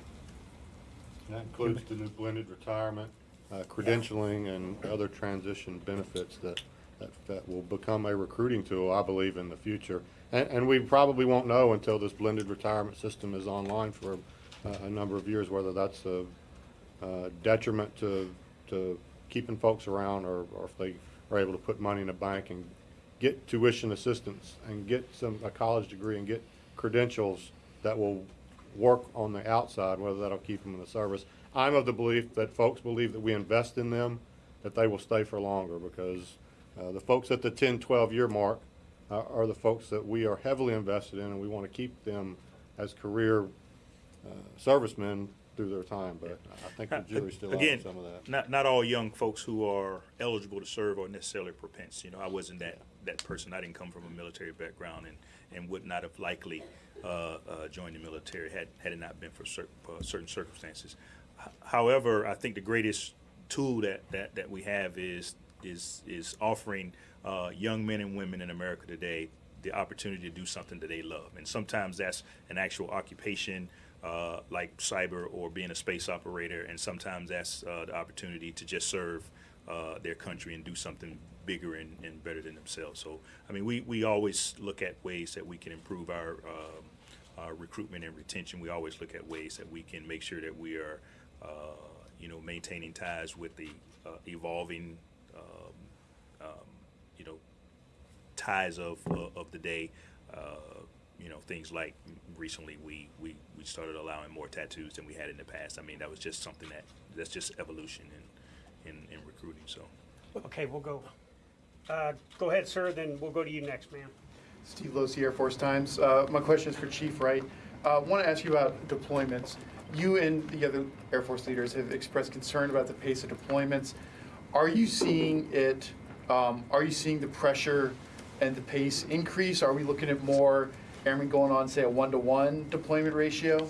That includes the new blended retirement, uh, credentialing, and other transition benefits that, that, that will become a recruiting tool, I believe, in the future. And, and we probably won't know until this blended retirement system is online for a, a number of years, whether that's a uh, detriment to, to keeping folks around, or, or if they are able to put money in a bank and get tuition assistance and get some, a college degree and get credentials that will work on the outside, whether that'll keep them in the service. I'm of the belief that folks believe that we invest in them, that they will stay for longer, because uh, the folks at the 10, 12-year mark uh, are the folks that we are heavily invested in, and we want to keep them as career uh, servicemen through their time, but I think the jury's still out on Again, some of that. not, not all young folks who are eligible to serve are necessarily propense. You know, I wasn't that, that person. I didn't come from a military background and, and would not have likely uh, uh, joined the military had, had it not been for cer- uh, certain circumstances. H- However, I think the greatest tool that, that, that we have is, is, is offering uh, young men and women in America today the opportunity to do something that they love. And sometimes that's an actual occupation, uh, like cyber or being a space operator, and sometimes that's uh, the opportunity to just serve uh, their country and do something bigger and, and better than themselves. So, I mean, we, we always look at ways that we can improve our, um, our recruitment and retention. We always look at ways that we can make sure that we are, uh, you know, maintaining ties with the uh, evolving, um, um, you know, ties of, uh, of the day. Uh, you know, things like recently we, we, we started allowing more tattoos than we had in the past. I mean, that was just something that, that's just evolution in, in, in recruiting, so. Okay, we'll go. Uh, Go ahead, sir, then we'll go to you next, ma'am. Steve Losey, Air Force Times. Uh, My question is for Chief Wright. I want to ask you about deployments. You and the other Air Force leaders have expressed concern about the pace of deployments. Are you seeing it, um, are you seeing the pressure and the pace increase? Are we looking at more airmen going on, say, a one-to-one deployment ratio?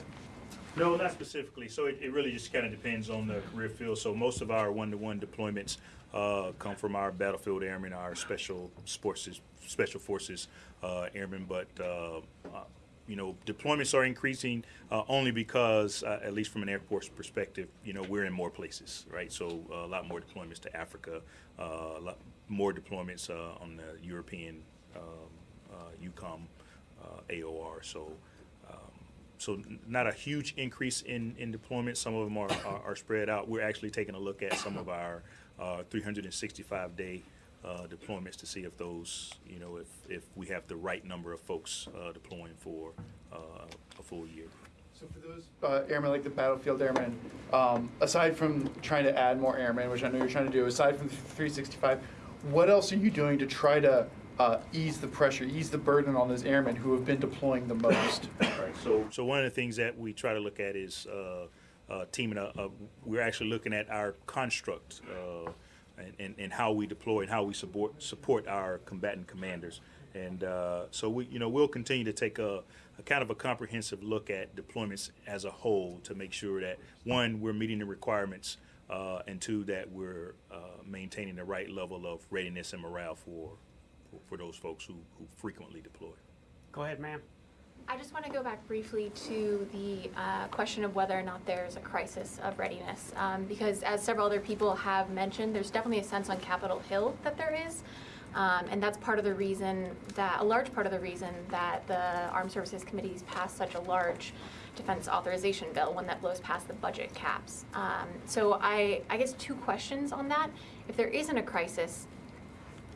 No, not specifically. So it, it really just kind of depends on the career field. So most of our one-to-one deployments uh, come from our battlefield airmen, our special forces, special forces uh, airmen. But uh, uh, you know, deployments are increasing uh, only because, uh, at least from an Air Force perspective, you know, we're in more places, right? So a lot more deployments to Africa, a lot more deployments on the European um, uh, EUCOM AOR. So. Um, so not a huge increase in, in deployment. Some of them are, are, are spread out. We're actually taking a look at some of our uh, 365 day uh, deployments to see if those, you know, if, if we have the right number of folks uh, deploying for uh, a full year. So for those uh, airmen, like the battlefield airmen, um, aside from trying to add more airmen, which I know you're trying to do, aside from the 365, what else are you doing to try to uh, ease the pressure, ease the burden on those airmen who have been deploying the most? Right. So, so one of the things that we try to look at is uh, uh, teaming up. Uh, we're actually looking at our construct uh, and, and, and how we deploy and how we support support our combatant commanders. And uh, so we, you know, we'll continue to take a, a kind of a comprehensive look at deployments as a whole to make sure that one, we're meeting the requirements, uh, and two, that we're uh, maintaining the right level of readiness and morale for for, for those folks who, who frequently deploy. Go ahead, ma'am. I just want to go back briefly to the uh, question of whether or not there's a crisis of readiness. Um, because as several other people have mentioned, there's definitely a sense on Capitol Hill that there is. Um, and that's part of the reason that, a large part of the reason that the Armed Services Committee's passed such a large defense authorization bill, one that blows past the budget caps. Um, so I, I guess two questions on that. If there isn't a crisis,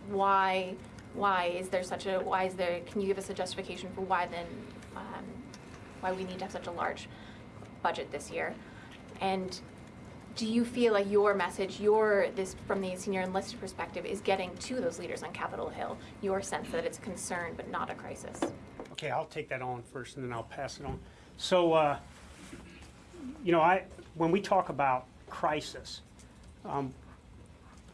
why why is there such a why is there can you give us a justification for why then um, why we need to have such a large budget this year and do you feel like your message your this from the senior enlisted perspective is getting to those leaders on capitol hill your sense that it's a concern but not a crisis Okay, I'll take that on first and then I'll pass it on. So, uh, you know, I, when we talk about crisis, um,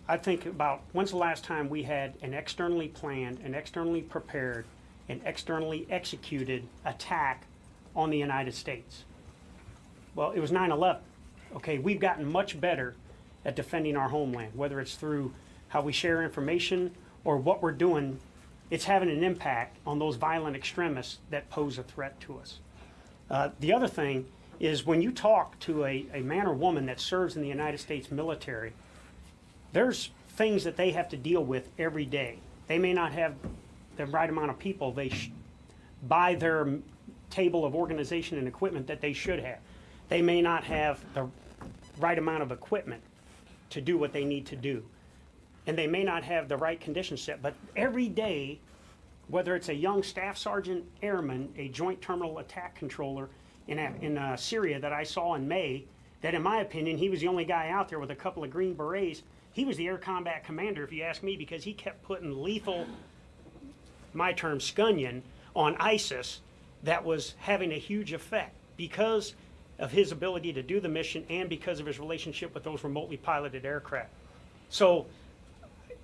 I think about when's the last time we had an externally planned, an externally prepared, an externally executed attack on the United States? Well, it was 9 11. Okay, we've gotten much better at defending our homeland, whether it's through how we share information or what we're doing. It's having an impact on those violent extremists that pose a threat to us. Uh, the other thing is when you talk to a, a man or woman that serves in the United States military, there's things that they have to deal with every day. They may not have the right amount of people they by their table of organization and equipment that they should have. They may not have the right amount of equipment to do what they need to do. And they may not have the right conditions set, but every day, whether it's a young staff sergeant airman, a joint terminal attack controller in, in uh, Syria that I saw in May, that in my opinion, he was the only guy out there with a couple of green berets. He was the air combat commander, if you ask me, because he kept putting lethal, my term, scunion on ISIS that was having a huge effect because of his ability to do the mission and because of his relationship with those remotely piloted aircraft. So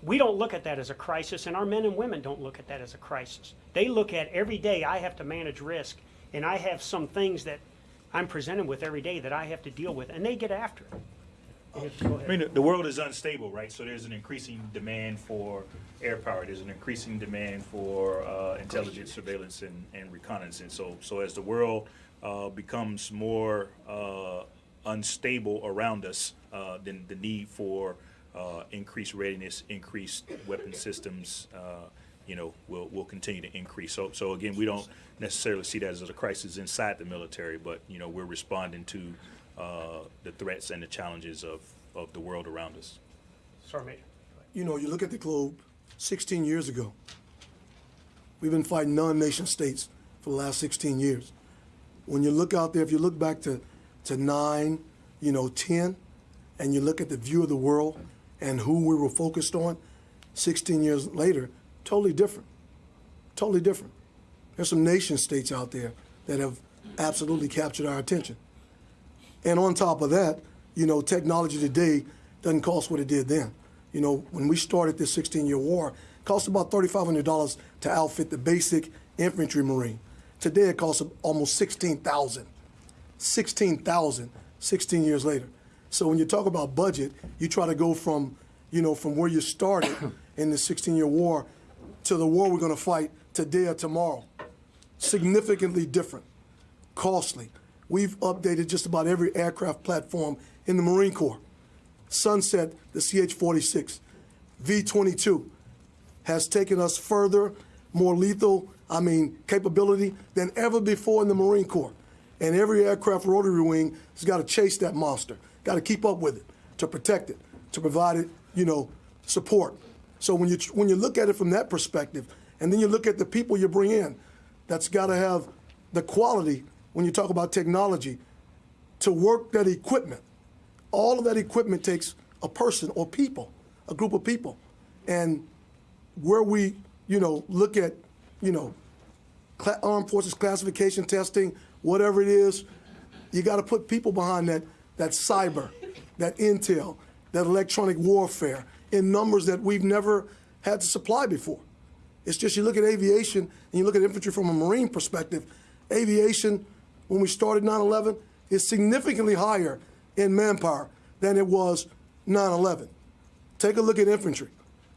we don't look at that as a crisis, and our men and women don't look at that as a crisis. They look at every day I have to manage risk, and I have some things that I'm presented with every day that I have to deal with, and they get after it. I mean, the- the world is unstable, right? So there's an increasing demand for air power. There's an increasing demand for uh, intelligence, surveillance, and, and reconnaissance. So, so as the world uh, becomes more uh, unstable around us, uh, then the need for uh, increased readiness, increased weapon systems, uh, you know, will will continue to increase. So, so again, we don't necessarily see that as a crisis inside the military, but you know, we're responding to uh, the threats and the challenges of, of the world around us. Sorry, Major. You know, you look at the globe 16 years ago. We've been fighting non-nation states for the last 16 years. When you look out there, if you look back to, to 9, you know, 10, and you look at the view of the world and who we were focused on, 16 years later, totally different. Totally different. There's some nation states out there that have absolutely captured our attention. And on top of that, you know, technology today doesn't cost what it did then. You know, when we started this 16-year war, it cost about $3,500 to outfit the basic infantry marine. Today it costs almost 16,000. 16,000 16 years later. So when you talk about budget, you try to go from, you know, from where you started in the 16-year war to the war we're going to fight today or tomorrow. Significantly different, costly. We've updated just about every aircraft platform in the Marine Corps. Sunset, the CH-46, V-22 has taken us further, more lethal, I mean, capability than ever before in the Marine Corps. And every aircraft rotary wing has got to chase that monster, got to keep up with it, to protect it, to provide it, you know, support. So when you when you look at it from that perspective, and then you look at the people you bring in, that's got to have the quality when you talk about technology to work that equipment. All of that equipment takes a person or people, a group of people, and where we you know, look at, you know, armed forces classification testing, whatever it is, you got to put people behind that, that cyber, that intel, that electronic warfare in numbers that we've never had to supply before. It's just you look at aviation and you look at infantry from a Marine perspective, aviation, when we started 9 11, is significantly higher in manpower than it was 9 11. Take a look at infantry.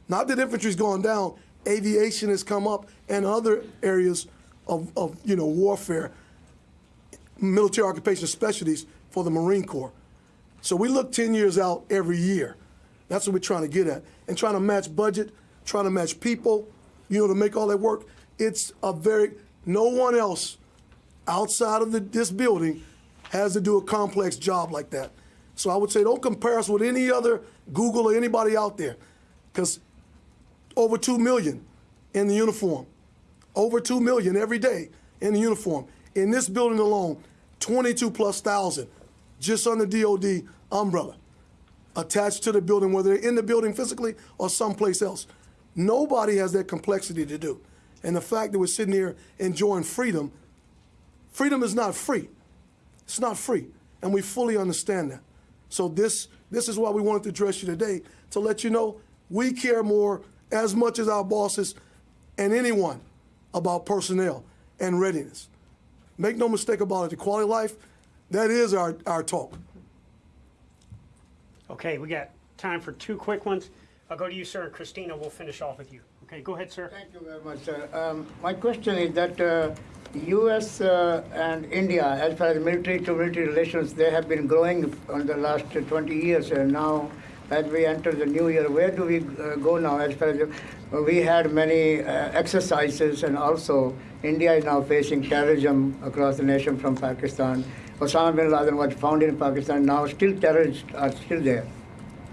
Not that infantry's gone down, aviation has come up and other areas of, of you know, warfare, military occupation specialties for the Marine Corps. So we look 10 years out every year. That's what we're trying to get at. And trying to match budget, trying to match people, you know, to make all that work. It's a very, no one else outside of the, this building has to do a complex job like that. So I would say don't compare us with any other Google or anybody out there because over 2 million in the uniform. Over 2 million every day in the uniform. In this building alone, 22 plus thousand just under DOD umbrella attached to the building, whether they're in the building physically or someplace else. Nobody has that complexity to do. And the fact that we're sitting here enjoying freedom, freedom is not free. It's not free. And we fully understand that. So this this is why we wanted to address you today, to let you know we care more as much as our bosses and anyone about personnel and readiness. Make no mistake about it, the quality of life, that is our, our talk. Okay, we got time for two quick ones. I'll go to you, sir, and Christina, we'll finish off with you. Okay, go ahead, sir. Thank you very much, sir. Um, my question is that uh, U.S. Uh, and India, as far as military to military relations, they have been growing on the last 20 years. And now, as we enter the new year, where do we uh, go now? As far as uh, we had many uh, exercises, and also India is now facing terrorism across the nation from Pakistan. Osama bin Laden was found in Pakistan. Now, still terrorists are still there.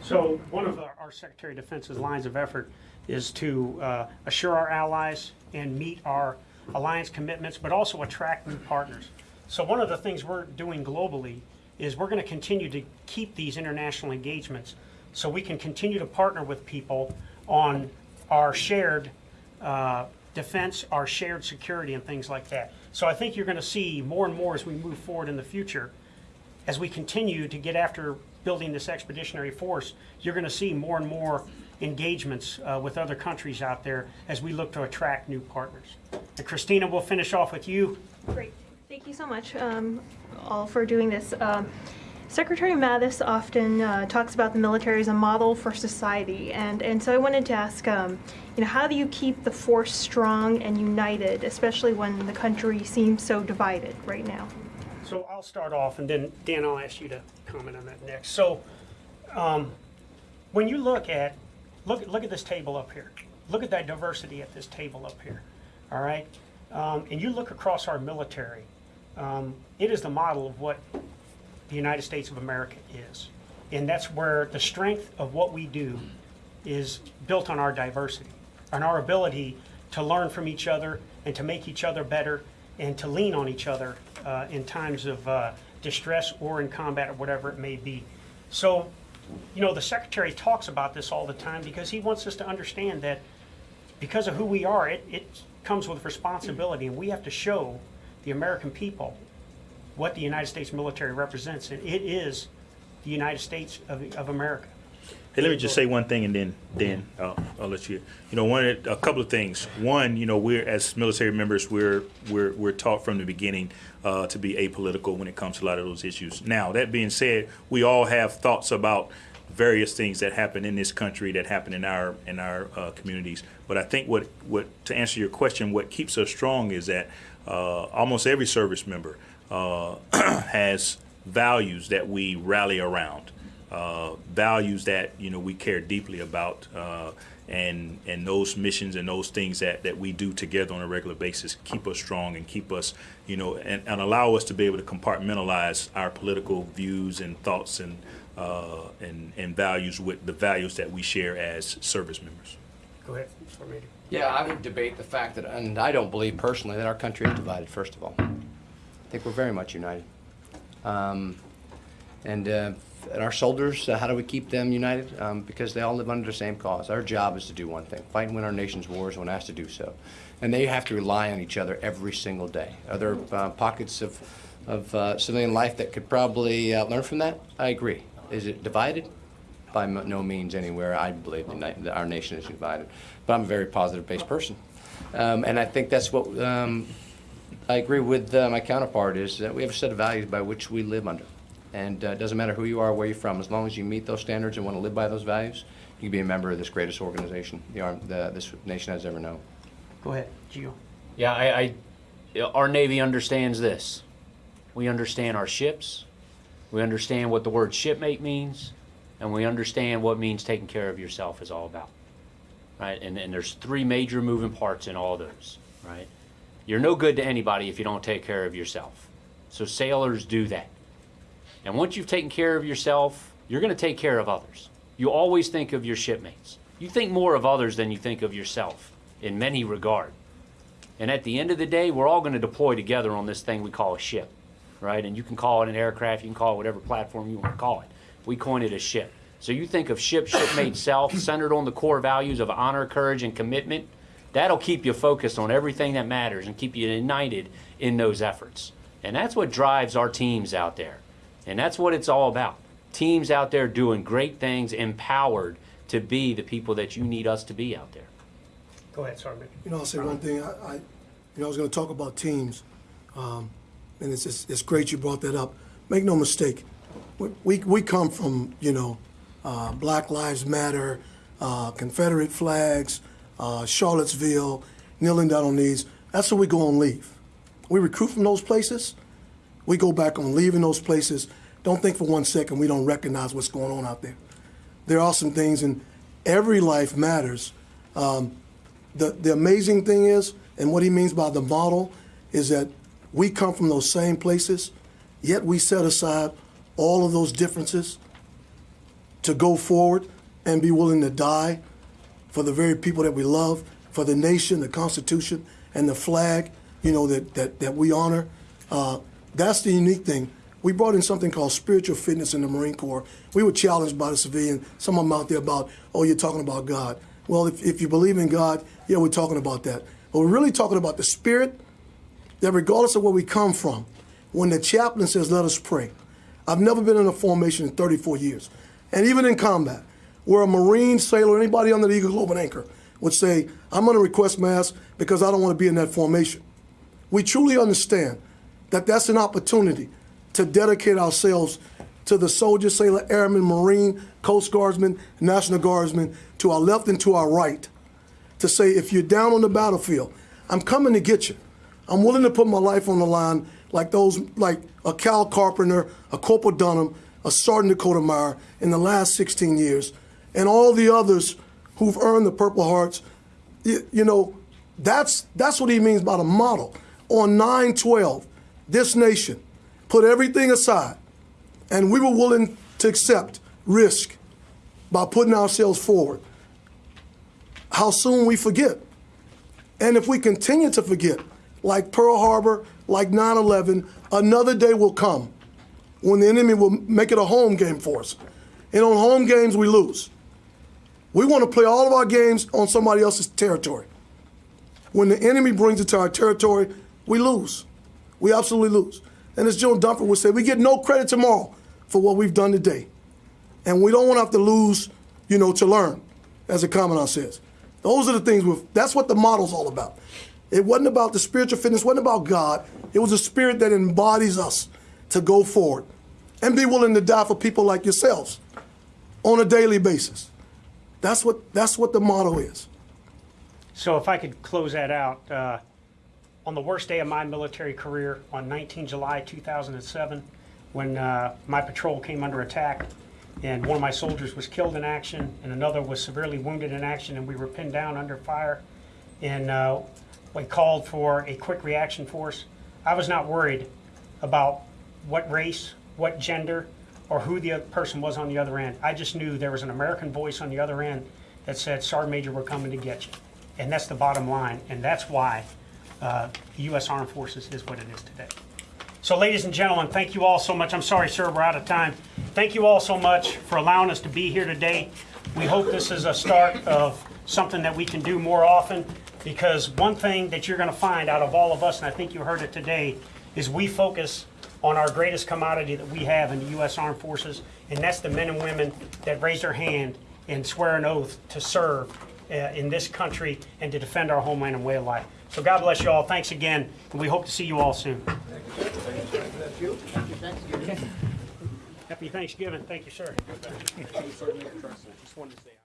So one of our, our Secretary of Defense's lines of effort is to uh, assure our allies and meet our alliance commitments, but also attract new partners. So one of the things we're doing globally is we're going to continue to keep these international engagements so we can continue to partner with people on our shared uh, defense, our shared security, and things like that. So I think you're going to see more and more as we move forward in the future as we continue to get after building this expeditionary force, you're going to see more and more engagements uh, with other countries out there as we look to attract new partners. And Christina, we'll finish off with you. Great. Thank you so much, um, all, for doing this. Um, Secretary Mattis often uh, talks about the military as a model for society, and, and so I wanted to ask, um, you know, how do you keep the force strong and united, especially when the country seems so divided right now? So I'll start off, and then Dan, I'll ask you to comment on that next. So, um, when you look at look look at this table up here, look at that diversity at this table up here. All right, um, and you look across our military, um, it is the model of what the United States of America is, and that's where the strength of what we do is built on our diversity, on our ability to learn from each other and to make each other better and to lean on each other uh, in times of uh, distress or in combat or whatever it may be. So, you know, the Secretary talks about this all the time because he wants us to understand that because of who we are, it, it comes with responsibility, and we have to show the American people what the United States military represents, and it is the United States of, of America. Hey, let me just say one thing, and then then I'll, I'll let you. You know, one a couple of things. One, you know, we're as military members, we're we're we're taught from the beginning uh, to be apolitical when it comes to a lot of those issues. Now, that being said, we all have thoughts about various things that happen in this country that happen in our in our uh, communities. But I think what what to answer your question, what keeps us strong is that uh, almost every service member uh, has values that we rally around uh, values that you know we care deeply about, uh, and and those missions and those things that, that we do together on a regular basis keep us strong and keep us you know and, and allow us to be able to compartmentalize our political views and thoughts and uh, and and values with the values that we share as service members. Go ahead, Mr. Major. Yeah, I would debate the fact that, and I don't believe personally that our country is divided, first of all. I think we're very much united. Um, and uh, and our soldiers, uh, how do we keep them united? Um, because they all live under the same cause. Our job is to do one thing, fight and win our nation's wars when asked to do so. And they have to rely on each other every single day. Are there uh, pockets of, of uh, civilian life that could probably uh, learn from that? I agree. Is it divided? By no means anywhere. I believe that our nation is divided. But I'm a very positive-based person. Um, and I think that's what um, I agree with uh, my counterpart is that we have a set of values by which we live under. And uh, it doesn't matter who you are, where you're from, as long as you meet those standards and want to live by those values, you can be a member of this greatest organization the, arm, the, this nation has ever known. Go ahead, Gio. Yeah, I, I, our Navy understands this. We understand our ships. We understand what the word shipmate means, and we understand what means taking care of yourself is all about. Right? And, and there's three major moving parts in all those. Right? You're no good to anybody if you don't take care of yourself. So sailors do that. And once you've taken care of yourself, you're going to take care of others. You always think of your shipmates. You think more of others than you think of yourself in many regard. And at the end of the day, we're all going to deploy together on this thing we call a ship, right? And you can call it an aircraft, you can call it whatever platform you want to call it. We coin it a ship. So you think of ship, shipmate self, centered on the core values of honor, courage, and commitment. That'll keep you focused on everything that matters and keep you united in those efforts. And that's what drives our teams out there. And that's what it's all about. Teams out there doing great things, empowered to be the people that you need us to be out there. Go ahead, Sergeant. You know, I'll say one thing. I, I you know, I was going to talk about teams, um, and it's, it's it's great you brought that up. Make no mistake, we we, we come from you know, uh, Black Lives Matter, uh, Confederate flags, uh, Charlottesville, kneeling down on knees. That's where we go on leave. We recruit from those places. We go back on leaving those places. Don't think for one second we don't recognize what's going on out there. There are some things, and every life matters. Um, the, the amazing thing is, and what he means by the model, is that we come from those same places, yet we set aside all of those differences to go forward and be willing to die for the very people that we love, for the nation, the Constitution, and the flag, you know, that, that, that we honor. Uh, that's the unique thing. We brought in something called spiritual fitness in the Marine Corps. We were challenged by the civilian, some of them out there about, oh, you're talking about God. Well, if, if you believe in God, yeah, we're talking about that. But we're really talking about the spirit that regardless of where we come from, when the chaplain says, let us pray. I've never been in a formation in 34 years. And even in combat, where a Marine sailor, anybody under the Eagle Globe and Anchor, would say, I'm going to request mast because I don't want to be in that formation. We truly understand that that's an opportunity to dedicate ourselves to the soldier, sailor, airman, Marine, Coast Guardsman, National Guardsman, to our left and to our right, to say, if you're down on the battlefield, I'm coming to get you. I'm willing to put my life on the line like those, like a Kyle Carpenter, a Corporal Dunham, a Sergeant Dakota Meyer in the last 16 years, and all the others who've earned the Purple Hearts. You, you know, that's, that's what he means by the model. On 9-12, this nation put everything aside, and we were willing to accept risk by putting ourselves forward. How soon we forget. And if we continue to forget, like Pearl Harbor, like 9 11, another day will come when the enemy will make it a home game for us. And on home games, we lose. We want to play all of our games on somebody else's territory. When the enemy brings it to our territory, we lose. We absolutely lose. And as Joe Dunford would say, we get no credit tomorrow for what we've done today. And we don't want to have to lose, you know, to learn, as the commandant says. Those are the things, with, that's what the model's all about. It wasn't about the spiritual fitness, wasn't about God. It was a spirit that embodies us to go forward and be willing to die for people like yourselves on a daily basis. That's what, that's what the motto is. So if I could close that out, uh, on the worst day of my military career, on 19 July 2007, when uh, my patrol came under attack, and one of my soldiers was killed in action, and another was severely wounded in action, and we were pinned down under fire, and uh, we called for a quick reaction force. I was not worried about what race, what gender, or who the other person was on the other end. I just knew there was an American voice on the other end that said, Sergeant Major, we're coming to get you. And that's the bottom line, and that's why uh, U.S. Armed Forces is what it is today. So ladies and gentlemen, thank you all so much. I'm sorry, sir, we're out of time. Thank you all so much for allowing us to be here today. We hope this is a start of something that we can do more often because one thing that you're going to find out of all of us, and I think you heard it today, is we focus on our greatest commodity that we have in the U.S. Armed Forces, and that's the men and women that raise their hand and swear an oath to serve uh, in this country and to defend our homeland and way of life. So God bless you all. Thanks again, and we hope to see you all soon. Happy Thanksgiving. Thank you, sir. Just wanted to say.